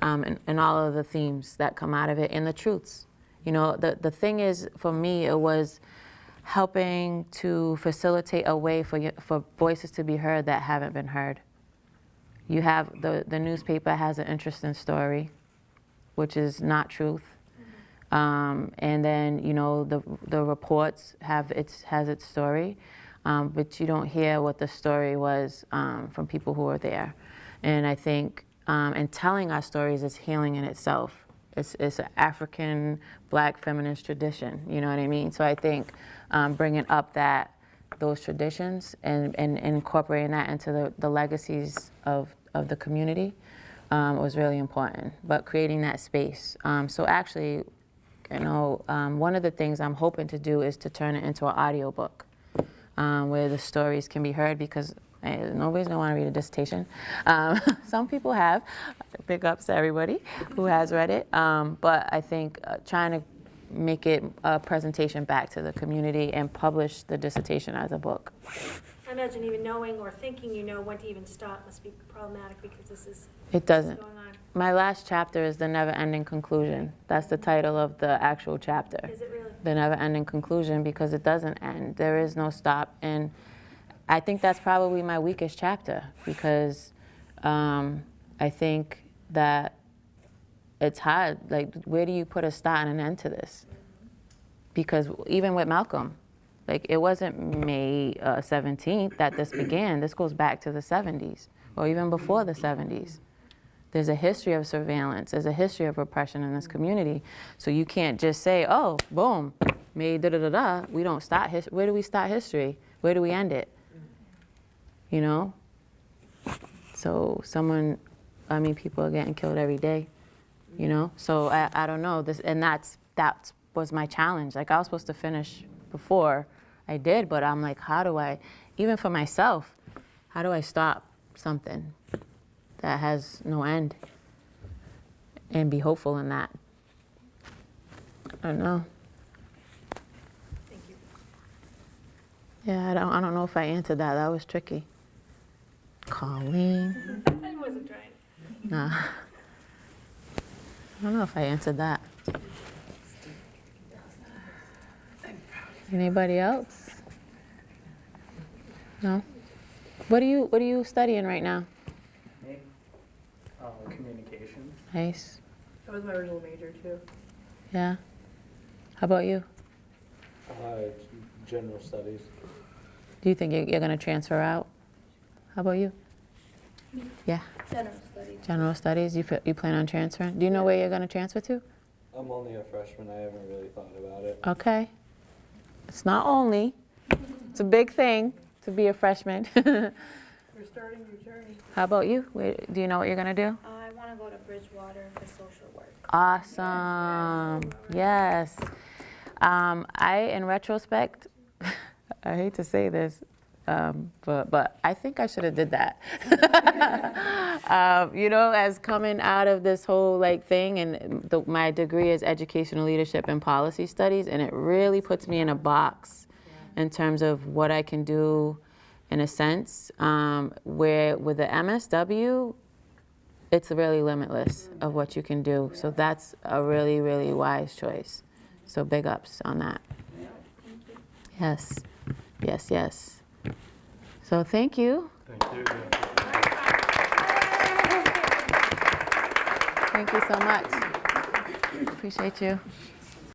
um, and, and all of the themes that come out of it and the truths. You know, the the thing is, for me, it was helping to facilitate a way for for voices to be heard that haven't been heard. you have the, the newspaper has an interesting story, which is not truth. Um, and then you know the the reports have its has its story, um, but you don't hear what the story was um, from people who were there. And I think um, and telling our stories is healing in itself. It's it's an African Black feminist tradition. You know what I mean? So I think um, bringing up that those traditions and, and, and incorporating that into the, the legacies of, of the community um, was really important. But creating that space. Um, so actually, you know, um, one of the things I'm hoping to do is to turn it into an audiobook um, where the stories can be heard because eh, nobody's gonna want to read a dissertation. Um, some people have. Big ups to everybody who has read it. Um, but I think uh, trying to make it a presentation back to the community and publish the dissertation as a book. I imagine even knowing or thinking you know when to even stop must be problematic because this is It doesn't. My last chapter is The Never Ending Conclusion. That's the title of the actual chapter. Is it really? The Never Ending Conclusion because it doesn't end. There is no stop. And I think that's probably my weakest chapter because um, I think that it's hard. Like, where do you put a start and an end to this? Because even with Malcolm, like, it wasn't May uh, 17th that this began. This goes back to the 70s or even before the 70s. There's a history of surveillance. There's a history of repression in this community. So you can't just say, oh, boom, May da da da da. We don't start history. Where do we start history? Where do we end it? You know? So someone, I mean, people are getting killed every day. You know? So I, I don't know. This and that's that was my challenge. Like I was supposed to finish before I did, but I'm like, how do I, even for myself, how do I stop something that has no end and be hopeful in that? I don't know. Thank you. Yeah, I don't, I don't know if I answered that. That was tricky. Colleen. I wasn't trying. Nah. I don't know if I answered that. Anybody else? No? What are you what are you studying right now? Me? Uh, communications. Nice. That was my original major too. Yeah. How about you? Uh, general studies. Do you think you're, you're going to transfer out? How about you? Yeah. General studies. General studies. You you plan on transferring? Do you know where you're going to transfer to? I'm only a freshman. I haven't really thought about it. Okay. It's not only. It's a big thing to be a freshman. You're starting your journey. How about you? Where, do you know what you're gonna do? I want to go to Bridgewater for social work. Awesome. Yes. Um, I, in retrospect, I hate to say this, um, but but I think I should have did that. um, you know, as coming out of this whole like thing, and the, my degree is educational leadership and policy studies, and it really puts me in a box in terms of what I can do, in a sense. Um, where with the MSW, it's really limitless of what you can do. So that's a really, really wise choice. So big ups on that. Yes, yes, yes. So thank you. Thank you. Thank you so much. Appreciate you.